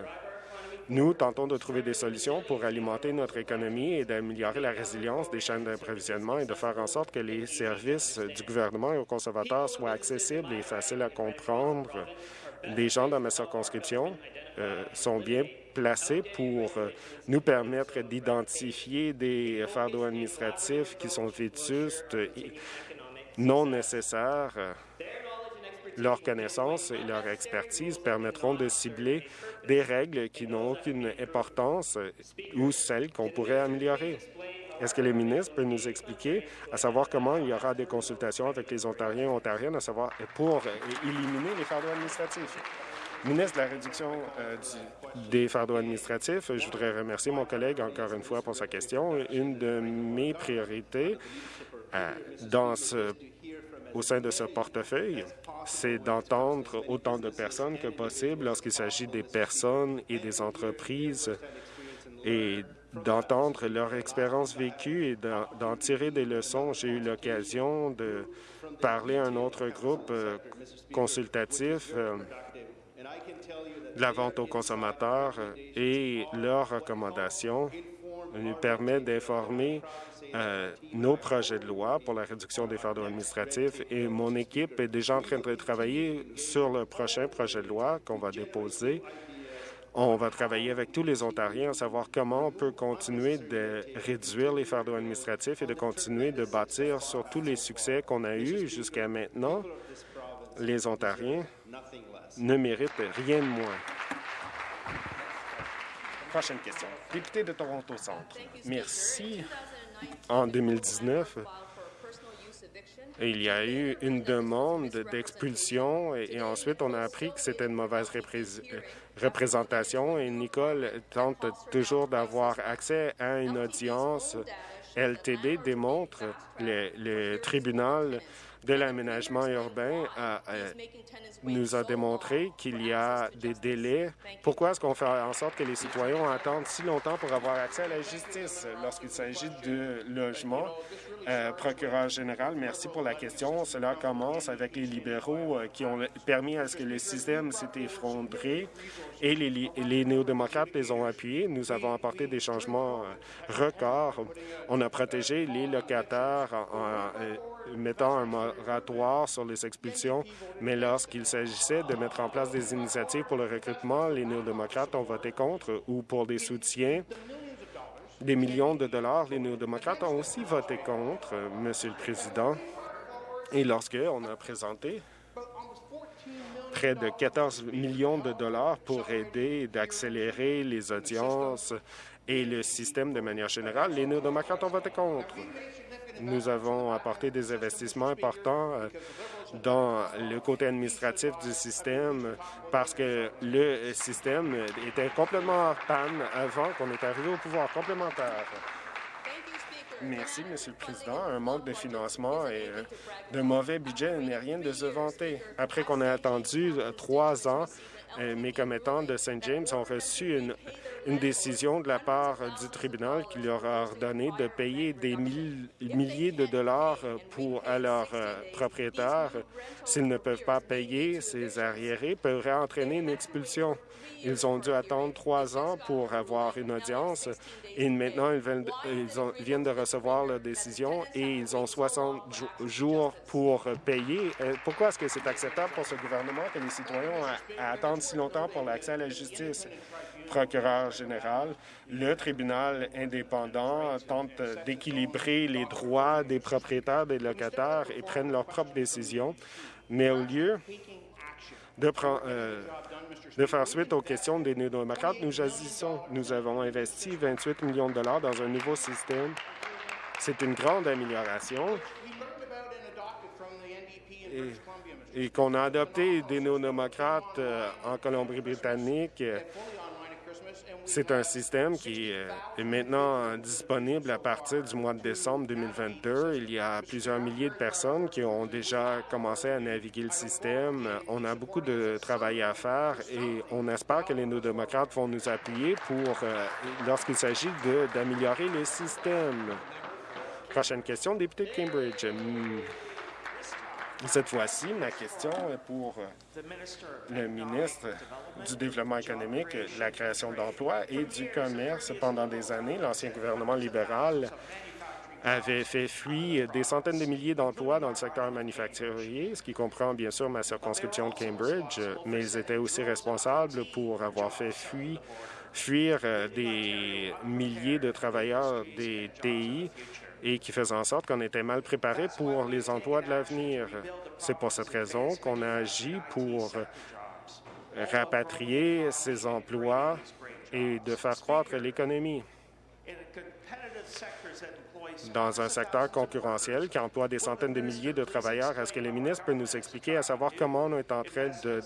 nous tentons de trouver des solutions pour alimenter notre économie et d'améliorer la résilience des chaînes d'approvisionnement et de faire en sorte que les services du gouvernement et aux consommateurs soient accessibles et faciles à comprendre. Les gens dans ma circonscription euh, sont bien placés pour euh, nous permettre d'identifier des fardeaux administratifs qui sont vétustes non nécessaires leur connaissance et leur expertise permettront de cibler des règles qui n'ont aucune importance ou celles qu'on pourrait améliorer. Est-ce que le ministre peut nous expliquer à savoir comment il y aura des consultations avec les Ontariens et Ontariennes à savoir pour éliminer les fardeaux administratifs? Ministre de la réduction euh, des fardeaux administratifs, je voudrais remercier mon collègue encore une fois pour sa question. Une de mes priorités euh, dans ce au sein de ce portefeuille, c'est d'entendre autant de personnes que possible lorsqu'il s'agit des personnes et des entreprises et d'entendre leur expérience vécue et d'en tirer des leçons. J'ai eu l'occasion de parler à un autre groupe euh, consultatif euh, de la vente aux consommateurs et leurs recommandations nous permet d'informer euh, nos projets de loi pour la réduction des fardeaux administratifs et mon équipe est déjà en train de travailler sur le prochain projet de loi qu'on va déposer. On va travailler avec tous les Ontariens à savoir comment on peut continuer de réduire les fardeaux administratifs et de continuer de bâtir sur tous les succès qu'on a eus jusqu'à maintenant. Les Ontariens ne méritent rien de moins. Prochaine question. Député de Toronto Centre. Merci. En 2019, il y a eu une demande d'expulsion et, ensuite on a appris que c'était une mauvaise représentation et Nicole tente toujours d'avoir accès à une audience. LTD démontre le, le tribunal de l'aménagement urbain nous a démontré qu'il y a des délais. Pourquoi est-ce qu'on fait en sorte que les citoyens attendent si longtemps pour avoir accès à la justice lorsqu'il s'agit de logement? Euh, procureur général, merci pour la question. Cela commence avec les libéraux euh, qui ont permis à ce que le système s'est effondré et les, les néo-démocrates les ont appuyés. Nous avons apporté des changements euh, records. On a protégé les locataires en, mettant un moratoire sur les expulsions, mais lorsqu'il s'agissait de mettre en place des initiatives pour le recrutement, les néo-démocrates ont voté contre ou pour des soutiens des millions de dollars. Les néo-démocrates ont aussi voté contre, Monsieur le Président. Et lorsque on a présenté près de 14 millions de dollars pour aider d'accélérer les audiences et le système de manière générale, les néo-démocrates ont voté contre. Nous avons apporté des investissements importants euh, dans le côté administratif du système parce que le système était complètement en panne avant qu'on ait arrivé au pouvoir complémentaire. Merci, Monsieur le Président. Un manque de financement et euh, de mauvais budget n'est rien de se vanter. Après qu'on ait attendu euh, trois ans, mes commettants de St. James ont reçu une décision de la part du tribunal qui leur a ordonné de payer des milliers de dollars pour, à leurs euh, propriétaires. S'ils ne peuvent pas payer, ces arriérés pourraient entraîner une expulsion. Ils ont dû attendre trois ans pour avoir une audience et maintenant ils viennent, de recevoir leur décision et ils ont 60 jours pour payer. Euh, pourquoi est-ce que c'est acceptable pour ce gouvernement que les citoyens si longtemps pour l'accès à la justice? procureur général, le tribunal indépendant tente d'équilibrer les droits des propriétaires des locataires et prennent leurs propres décisions. Mais au lieu de, euh, de faire suite aux questions des néo-démocrates, nous agissons. Nous avons investi 28 millions de dollars dans un nouveau système. C'est une grande amélioration et, qu'on a adopté des néo-démocrates euh, en Colombie-Britannique c'est un système qui euh, est maintenant disponible à partir du mois de décembre 2022. Il y a plusieurs milliers de personnes qui ont déjà commencé à naviguer le système. On a beaucoup de travail à faire et on espère que les néo-démocrates vont nous appuyer pour, euh, lorsqu'il s'agit d'améliorer le système. Prochaine question, député de Cambridge. Cette fois-ci, ma question est pour euh, le ministre du Développement économique, de la création d'emplois et du commerce. Pendant des années, l'ancien gouvernement libéral avait fait fuir des centaines de milliers d'emplois dans le secteur manufacturier, ce qui comprend bien sûr ma circonscription de Cambridge, mais ils étaient aussi responsables pour avoir fait fuir, fuir euh, des milliers de travailleurs des TI et qui faisait en sorte qu'on était mal préparé pour les emplois de l'avenir. C'est pour cette raison qu'on a agi pour rapatrier ces emplois et de faire croître l'économie. Dans un secteur concurrentiel qui emploie des centaines de milliers de travailleurs, est-ce que le ministre peut nous expliquer à savoir comment on est en train de,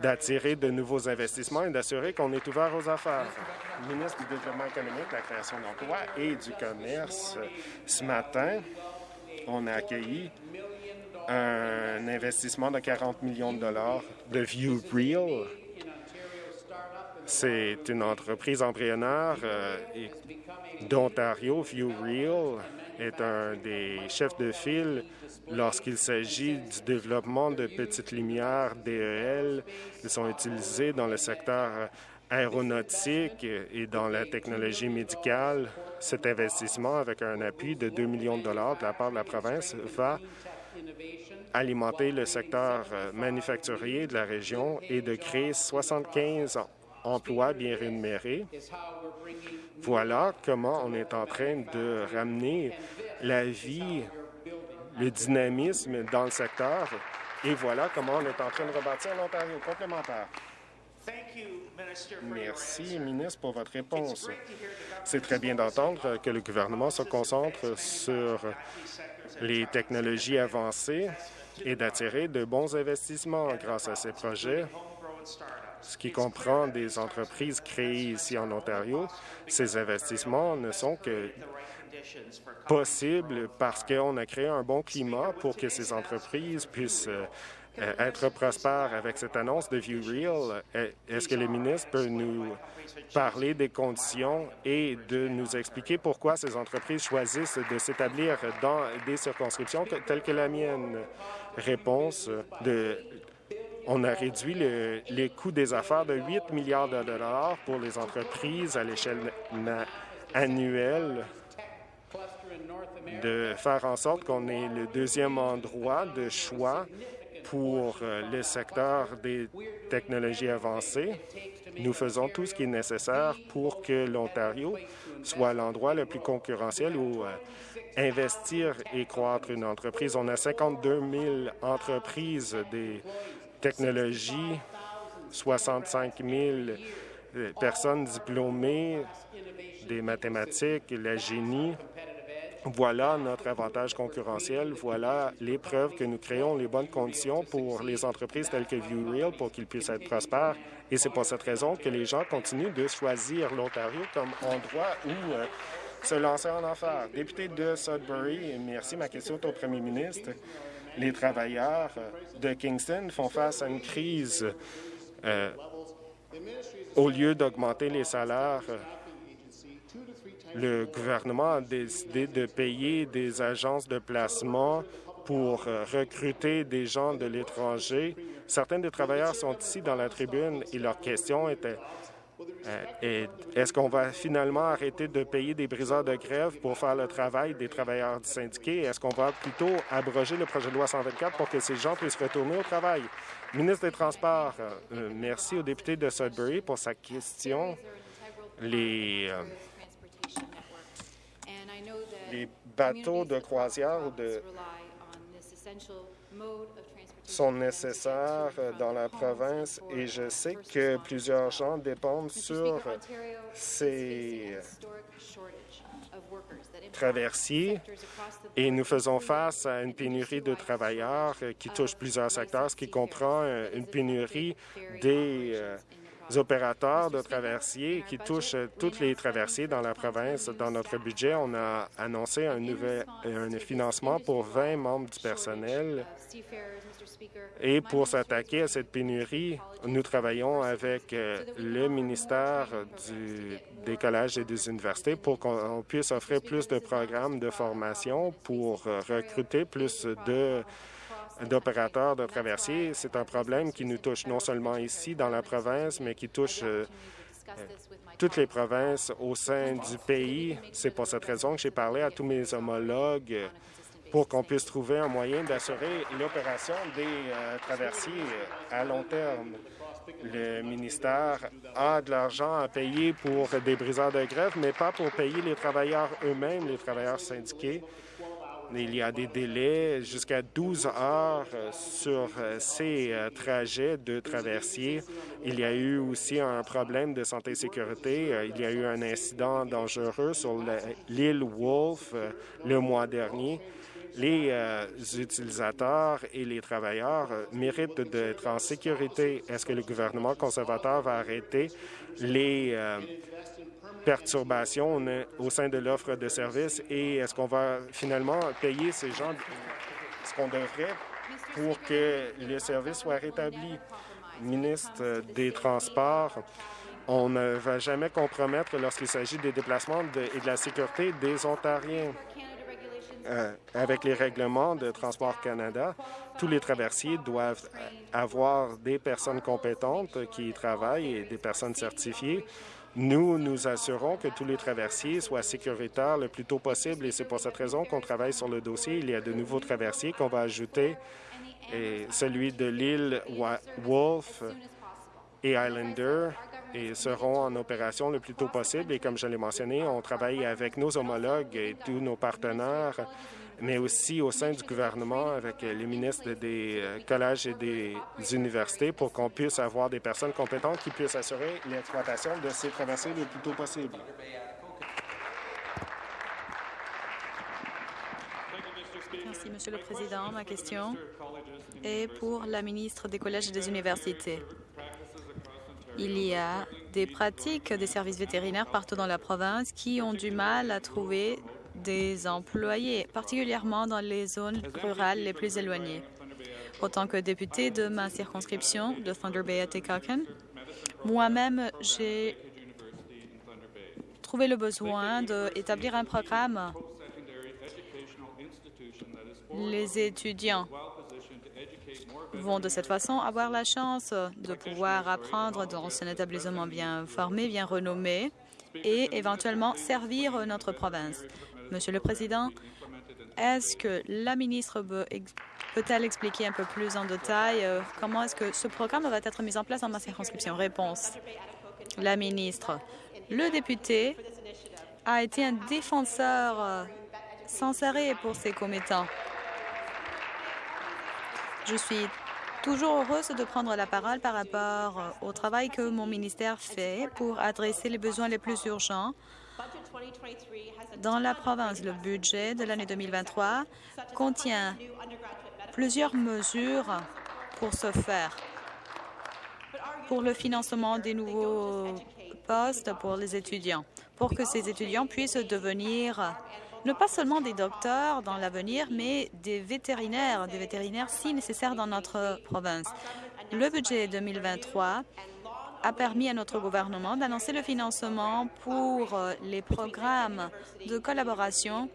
d'attirer de nouveaux investissements et d'assurer qu'on est ouvert aux affaires. Le ministre du Développement économique, de la création d'emplois et du commerce, ce matin, on a accueilli un investissement de 40 millions de dollars de ViewReal. C'est une entreprise embryonnaire euh, d'Ontario. ViewReal est un des chefs de file Lorsqu'il s'agit du développement de petites lumières DEL, ils sont utilisés dans le secteur aéronautique et dans la technologie médicale. Cet investissement, avec un appui de 2 millions de dollars de la part de la province, va alimenter le secteur manufacturier de la région et de créer 75 emplois bien rémunérés. Voilà comment on est en train de ramener la vie le dynamisme dans le secteur Et voilà comment on est en train de rebâtir l'Ontario complémentaire. Merci, ministre, pour votre réponse. C'est très bien d'entendre que le gouvernement se concentre sur les technologies avancées et d'attirer de bons investissements grâce à ces projets, ce qui comprend des entreprises créées ici en Ontario. Ces investissements ne sont que possibles parce qu'on a créé un bon climat pour que ces entreprises puissent euh, être prospères avec cette annonce de ViewReal. Est-ce que le ministre peut nous parler des conditions et de nous expliquer pourquoi ces entreprises choisissent de s'établir dans des circonscriptions telles que la mienne? Réponse de on a réduit les coûts des affaires de 8 milliards de dollars pour les entreprises à l'échelle annuelle de faire en sorte qu'on ait le deuxième endroit de choix pour euh, le secteur des technologies avancées. Nous faisons tout ce qui est nécessaire pour que l'Ontario soit l'endroit le plus concurrentiel où euh, investir et croître une entreprise. On a 52 000 entreprises des technologies, 65 000 euh, personnes diplômées des mathématiques, la génie, voilà notre avantage concurrentiel. Voilà les preuves que nous créons les bonnes conditions pour les entreprises telles que ViewReal pour qu'ils puissent être prospères. Et c'est pour cette raison que les gens continuent de choisir l'Ontario comme endroit où euh, se lancer en affaires. Député de Sudbury, merci. Ma question est au premier ministre. Les travailleurs de Kingston font face à une crise. Euh, au lieu d'augmenter les salaires, le gouvernement a décidé de payer des agences de placement pour euh, recruter des gens de l'étranger. Certains des travailleurs sont ici dans la tribune et leur question était euh, est-ce qu'on va finalement arrêter de payer des briseurs de grève pour faire le travail des travailleurs syndiqués? Est-ce qu'on va plutôt abroger le projet de loi 124 pour que ces gens puissent retourner au travail? Ministre des Transports, euh, merci au député de Sudbury pour sa question. Les, les bateaux de croisière ou de sont nécessaires dans la province et je sais que plusieurs gens dépendent sur ces traversiers et nous faisons face à une pénurie de travailleurs qui touche plusieurs secteurs, ce qui comprend une pénurie des euh, opérateurs de traversiers qui touchent toutes les traversiers dans la province. Dans notre budget, on a annoncé un, nouvel, un financement pour 20 membres du personnel. Et pour s'attaquer à cette pénurie, nous travaillons avec euh, le ministère du, des collèges et des universités pour qu'on puisse offrir plus de programmes de formation pour euh, recruter plus de d'opérateurs de traversiers. C'est un problème qui nous touche non seulement ici dans la province, mais qui touche euh, toutes les provinces au sein du pays. C'est pour cette raison que j'ai parlé à tous mes homologues pour qu'on puisse trouver un moyen d'assurer l'opération des euh, traversiers à long terme. Le ministère a de l'argent à payer pour des briseurs de grève, mais pas pour payer les travailleurs eux-mêmes, les travailleurs syndiqués. Il y a des délais jusqu'à 12 heures euh, sur euh, ces trajets de traversier. Il y a eu aussi un problème de santé et sécurité. Il y a eu un incident dangereux sur l'île Wolf le mois dernier. Les utilisateurs et les travailleurs méritent d'être en sécurité. Est-ce que le gouvernement conservateur va arrêter les perturbations au sein de l'offre de services et est-ce qu'on va finalement payer ces gens ce qu'on devrait pour que le service soit rétabli? Ministre des Transports, on ne va jamais compromettre lorsqu'il s'agit des déplacements et de la sécurité des Ontariens. Euh, avec les règlements de Transport Canada, tous les traversiers doivent avoir des personnes compétentes qui y travaillent et des personnes certifiées. Nous nous assurons que tous les traversiers soient sécuritaires le plus tôt possible et c'est pour cette raison qu'on travaille sur le dossier. Il y a de nouveaux traversiers qu'on va ajouter, celui de l'île Wolf et Islander. Et seront en opération le plus tôt possible. Et comme je l'ai mentionné, on travaille avec nos homologues et tous nos partenaires, mais aussi au sein du gouvernement avec les ministres des euh, collèges et des universités pour qu'on puisse avoir des personnes compétentes qui puissent assurer l'exploitation de ces traversées le plus tôt possible. Merci, Monsieur le Président. Ma question est pour la ministre des Collèges et des Universités. Il y a des pratiques des services vétérinaires partout dans la province qui ont du mal à trouver des employés, particulièrement dans les zones rurales les plus éloignées. Autant que député de ma circonscription de Thunder Bay à Tekakan, moi-même, j'ai trouvé le besoin d'établir un programme. Les étudiants vont de cette façon avoir la chance de pouvoir apprendre dans un établissement bien formé, bien renommé et éventuellement servir notre province. Monsieur le Président, est-ce que la ministre peut-elle expliquer un peu plus en détail euh, comment est-ce que ce programme va être mis en place dans ma circonscription? Réponse. La ministre. Le député a été un défenseur euh, sans arrêt pour ses commettants. Je suis toujours heureuse de prendre la parole par rapport euh, au travail que mon ministère fait pour adresser les besoins les plus urgents dans la province. Le budget de l'année 2023 contient plusieurs mesures pour ce faire. Pour le financement des nouveaux postes pour les étudiants, pour que ces étudiants puissent devenir non pas seulement des docteurs dans l'avenir, mais des vétérinaires, des vétérinaires si nécessaires dans notre province. Le budget 2023 a permis à notre gouvernement d'annoncer le financement pour euh, les programmes de collaboration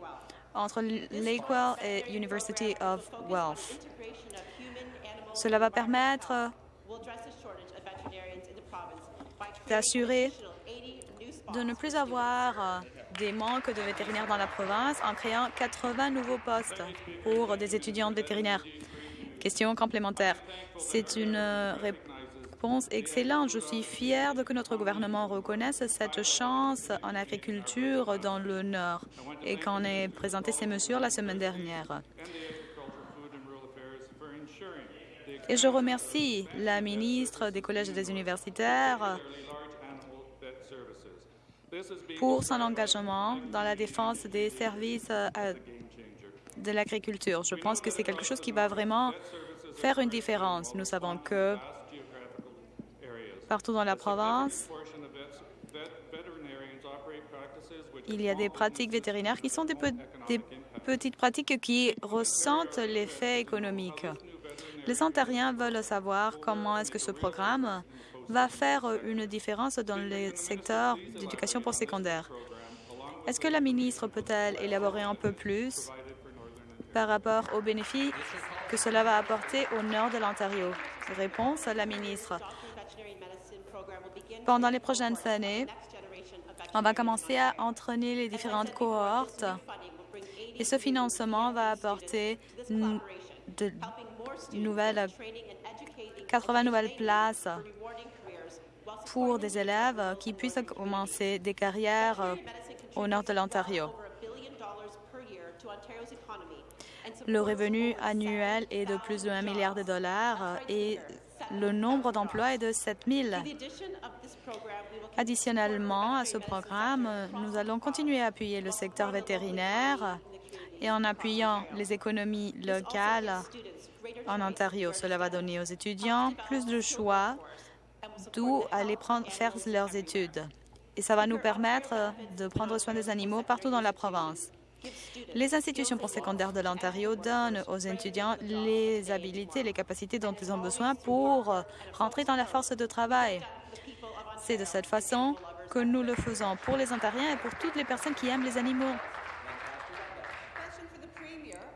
entre Lakewell et University of Wealth. Cela va permettre d'assurer de ne plus avoir euh, des manques de vétérinaires dans la province en créant 80 nouveaux postes pour des étudiants vétérinaires. Question complémentaire. C'est une euh, réponse excellente. Je suis fière de que notre gouvernement reconnaisse cette chance en agriculture dans le Nord et qu'on ait présenté ces mesures la semaine dernière. Et je remercie la ministre des collèges et des universitaires pour son engagement dans la défense des services euh, de l'agriculture. Je pense que c'est quelque chose qui va vraiment faire une différence. Nous savons que partout dans la province, il y a des pratiques vétérinaires qui sont des, des petites pratiques qui ressentent l'effet économique. Les Ontariens veulent savoir comment est-ce que ce programme va faire une différence dans le secteur d'éducation postsecondaire. Est-ce que la ministre peut-elle élaborer un peu plus par rapport aux bénéfices que cela va apporter au nord de l'Ontario? Réponse à la ministre. Pendant les prochaines années, on va commencer à entraîner les différentes cohortes et ce financement va apporter de nouvelles 80 nouvelles places pour des élèves qui puissent commencer des carrières euh, au nord de l'Ontario. Le revenu annuel est de plus de 1 milliard de dollars euh, et le nombre d'emplois est de 7 000. Additionnellement à ce programme, nous allons continuer à appuyer le secteur vétérinaire et en appuyant les économies locales en Ontario. Cela va donner aux étudiants plus de choix d'où aller faire leurs études. Et ça va nous permettre de prendre soin des animaux partout dans la province. Les institutions postsecondaires de l'Ontario donnent aux étudiants les habilités, les capacités dont ils ont besoin pour rentrer dans la force de travail. C'est de cette façon que nous le faisons pour les Ontariens et pour toutes les personnes qui aiment les animaux.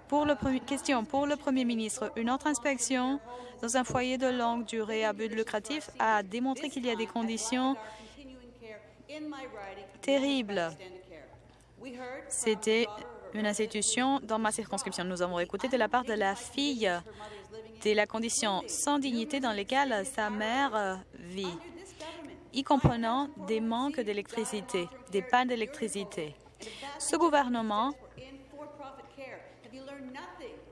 Pour le question pour le Premier ministre, une autre inspection dans un foyer de longue durée à but lucratif a démontré qu'il y a des conditions terribles. C'était une institution dans ma circonscription. Nous avons écouté de la part de la fille de la condition sans dignité dans laquelle sa mère vit. y comprenant des manques d'électricité, des pannes d'électricité. Ce gouvernement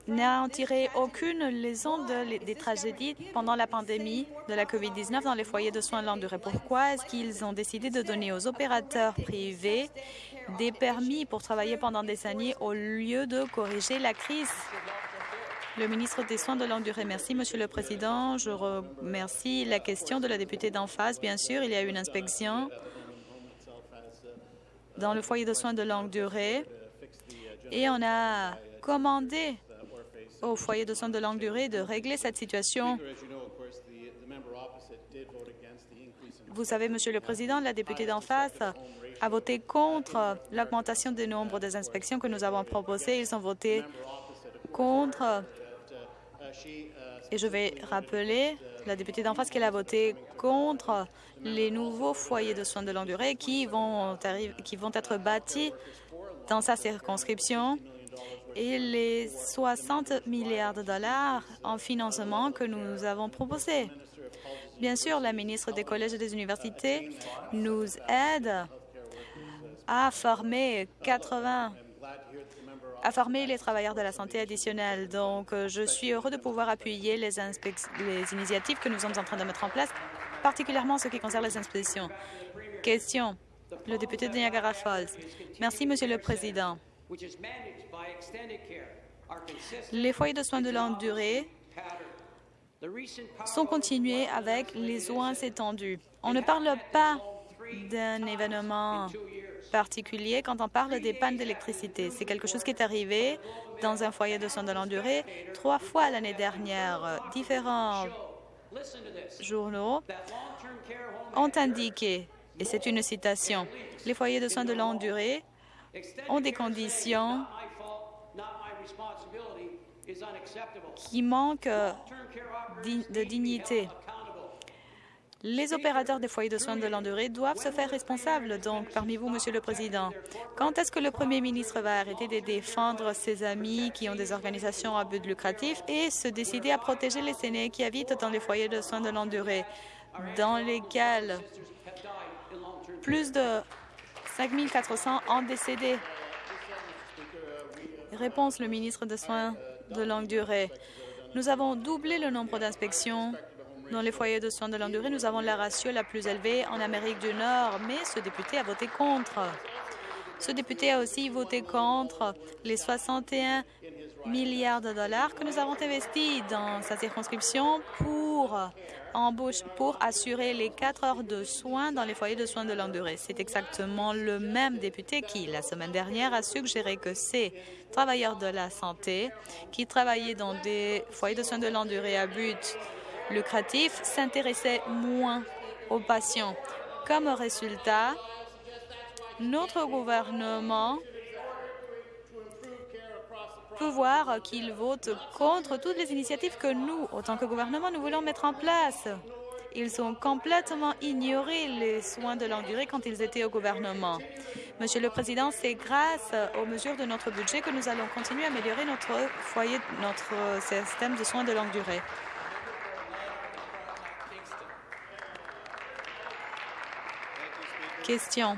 n'a en tiré aucune leçon des tragédies pendant la pandémie de la COVID-19 dans les foyers de soins durée. Pourquoi est-ce qu'ils ont décidé de donner aux opérateurs privés des permis pour travailler pendant des années au lieu de corriger la crise? Le ministre des Soins de longue durée. Merci, Monsieur le Président. Je remercie la question de la députée d'en face. Bien sûr, il y a eu une inspection dans le foyer de soins de longue durée et on a commandé au foyer de soins de longue durée de régler cette situation. Vous savez, Monsieur le Président, la députée d'en face a voté contre l'augmentation du nombre des inspections que nous avons proposées. Ils ont voté contre, et je vais rappeler la députée d'en face qu'elle a voté contre les nouveaux foyers de soins de longue durée qui vont, qui vont être bâtis dans sa circonscription et les 60 milliards de dollars en financement que nous avons proposés. Bien sûr, la ministre des collèges et des universités nous aide à former 80 à former les travailleurs de la santé additionnels. Donc, je suis heureux de pouvoir appuyer les, les initiatives que nous sommes en train de mettre en place, particulièrement en ce qui concerne les inspections. Question. Le député de Niagara Falls. Merci, Monsieur le Président. Les foyers de soins de longue durée sont continués avec les soins étendus. On ne parle pas d'un événement particulier quand on parle des pannes d'électricité. C'est quelque chose qui est arrivé dans un foyer de soins de longue durée trois fois l'année dernière. Différents journaux ont indiqué, et c'est une citation, les foyers de soins de longue durée ont des conditions qui manquent de dignité. Les opérateurs des foyers de soins de longue durée doivent se faire responsables. Donc, parmi vous, Monsieur le Président, quand est-ce que le Premier ministre va arrêter de défendre ses amis qui ont des organisations à but lucratif et se décider à protéger les aînés qui habitent dans les foyers de soins de longue durée, dans lesquels plus de 5 400 ont décédé? Réponse, le ministre des Soins de longue durée. Nous avons doublé le nombre d'inspections dans les foyers de soins de longue durée, nous avons la ratio la plus élevée en Amérique du Nord, mais ce député a voté contre. Ce député a aussi voté contre les 61 milliards de dollars que nous avons investis dans sa circonscription pour, pour assurer les quatre heures de soins dans les foyers de soins de longue durée. C'est exactement le même député qui, la semaine dernière, a suggéré que ces travailleurs de la santé qui travaillaient dans des foyers de soins de longue durée à but lucratif s'intéressait moins aux patients. Comme résultat, notre gouvernement peut voir qu'il vote contre toutes les initiatives que nous, autant que gouvernement, nous voulons mettre en place. Ils ont complètement ignoré les soins de longue durée quand ils étaient au gouvernement. Monsieur le Président, c'est grâce aux mesures de notre budget que nous allons continuer à améliorer notre foyer, notre système de soins de longue durée. Question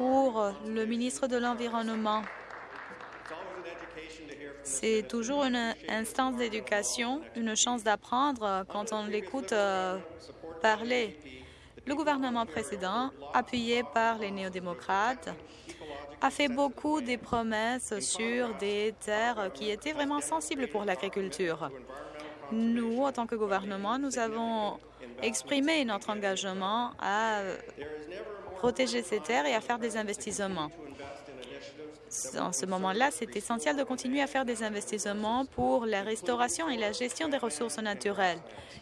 pour le ministre de l'Environnement. C'est toujours une instance d'éducation, une chance d'apprendre quand on l'écoute euh, parler. Le gouvernement précédent, appuyé par les néo-démocrates, a fait beaucoup de promesses sur des terres qui étaient vraiment sensibles pour l'agriculture. Nous, en tant que gouvernement, nous avons exprimé notre engagement à protéger ces terres et à faire des investissements. En ce moment-là, c'est essentiel de continuer à faire des investissements pour la restauration et la gestion des ressources naturelles,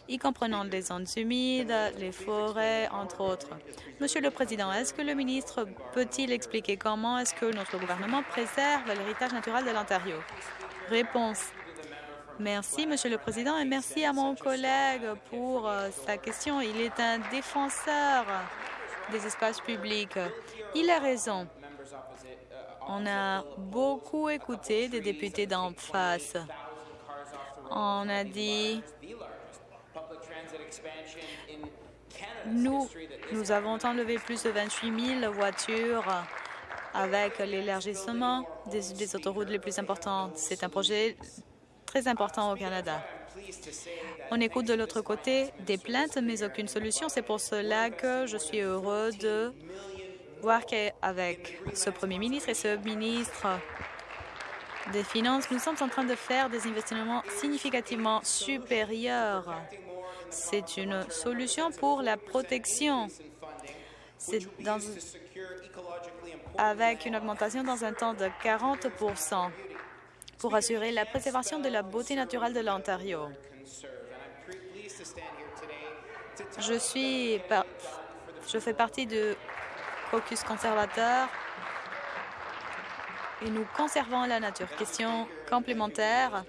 y comprenant les zones humides, les forêts, entre autres. Monsieur le Président, est-ce que le ministre peut-il expliquer comment est-ce que notre gouvernement préserve l'héritage naturel de l'Ontario? Réponse. Merci, Monsieur le Président, et merci à mon collègue pour euh, sa question. Il est un défenseur des espaces publics. Il a raison. On a beaucoup écouté des députés d'en face. On a dit Nous, nous avons enlevé plus de 28 000 voitures avec l'élargissement des, autoroutes les plus importantes. C'est un projet très important au Canada. On écoute de l'autre côté des plaintes, mais aucune solution. C'est pour cela que je suis heureux de voir qu'avec ce premier ministre et ce ministre des Finances, nous sommes en train de faire des investissements significativement supérieurs. C'est une solution pour la protection. Avec une augmentation dans un temps de 40 pour assurer la préservation de la beauté naturelle de l'Ontario. Je suis, je fais partie du caucus conservateur et nous conservons la nature. Question complémentaire.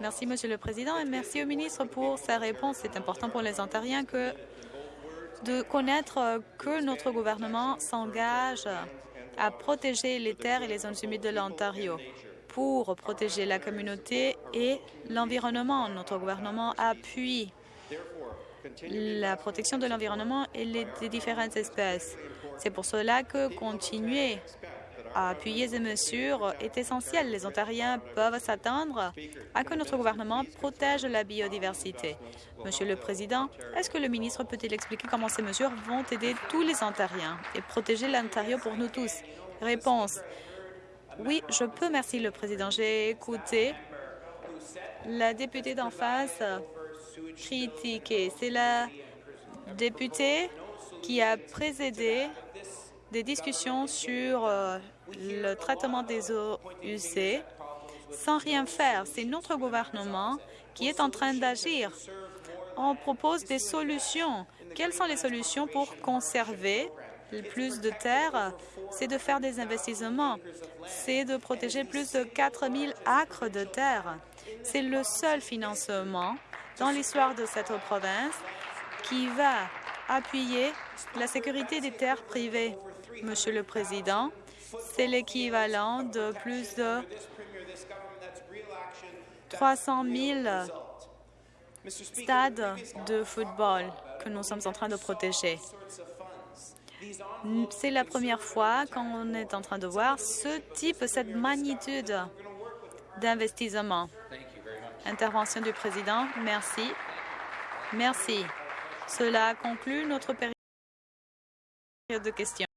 Merci, Monsieur le Président, et merci au ministre pour sa réponse. C'est important pour les Ontariens que de connaître que notre gouvernement s'engage à protéger les terres et les zones humides de l'Ontario pour protéger la communauté et l'environnement. Notre gouvernement appuie la protection de l'environnement et les, des différentes espèces. C'est pour cela que continuer à appuyer ces mesures est essentiel. Les Ontariens peuvent s'attendre à que notre gouvernement protège la biodiversité. Monsieur le Président, est-ce que le ministre peut-il expliquer comment ces mesures vont aider tous les Ontariens et protéger l'Ontario pour nous tous? Réponse. Oui, je peux. Merci, le Président. J'ai écouté la députée d'en face critiquer. C'est la députée qui a présidé des discussions sur euh, le traitement des eaux usées sans rien faire. C'est notre gouvernement qui est en train d'agir. On propose des solutions. Quelles sont les solutions pour conserver plus de terre? C'est de faire des investissements. C'est de protéger plus de 4 000 acres de terre. C'est le seul financement dans l'histoire de cette province qui va appuyer la sécurité des terres privées. Monsieur le Président, c'est l'équivalent de plus de 300 000 stades de football que nous sommes en train de protéger. C'est la première fois qu'on est en train de voir ce type, cette magnitude d'investissement. Intervention du président. Merci. Merci. Cela conclut notre période de questions.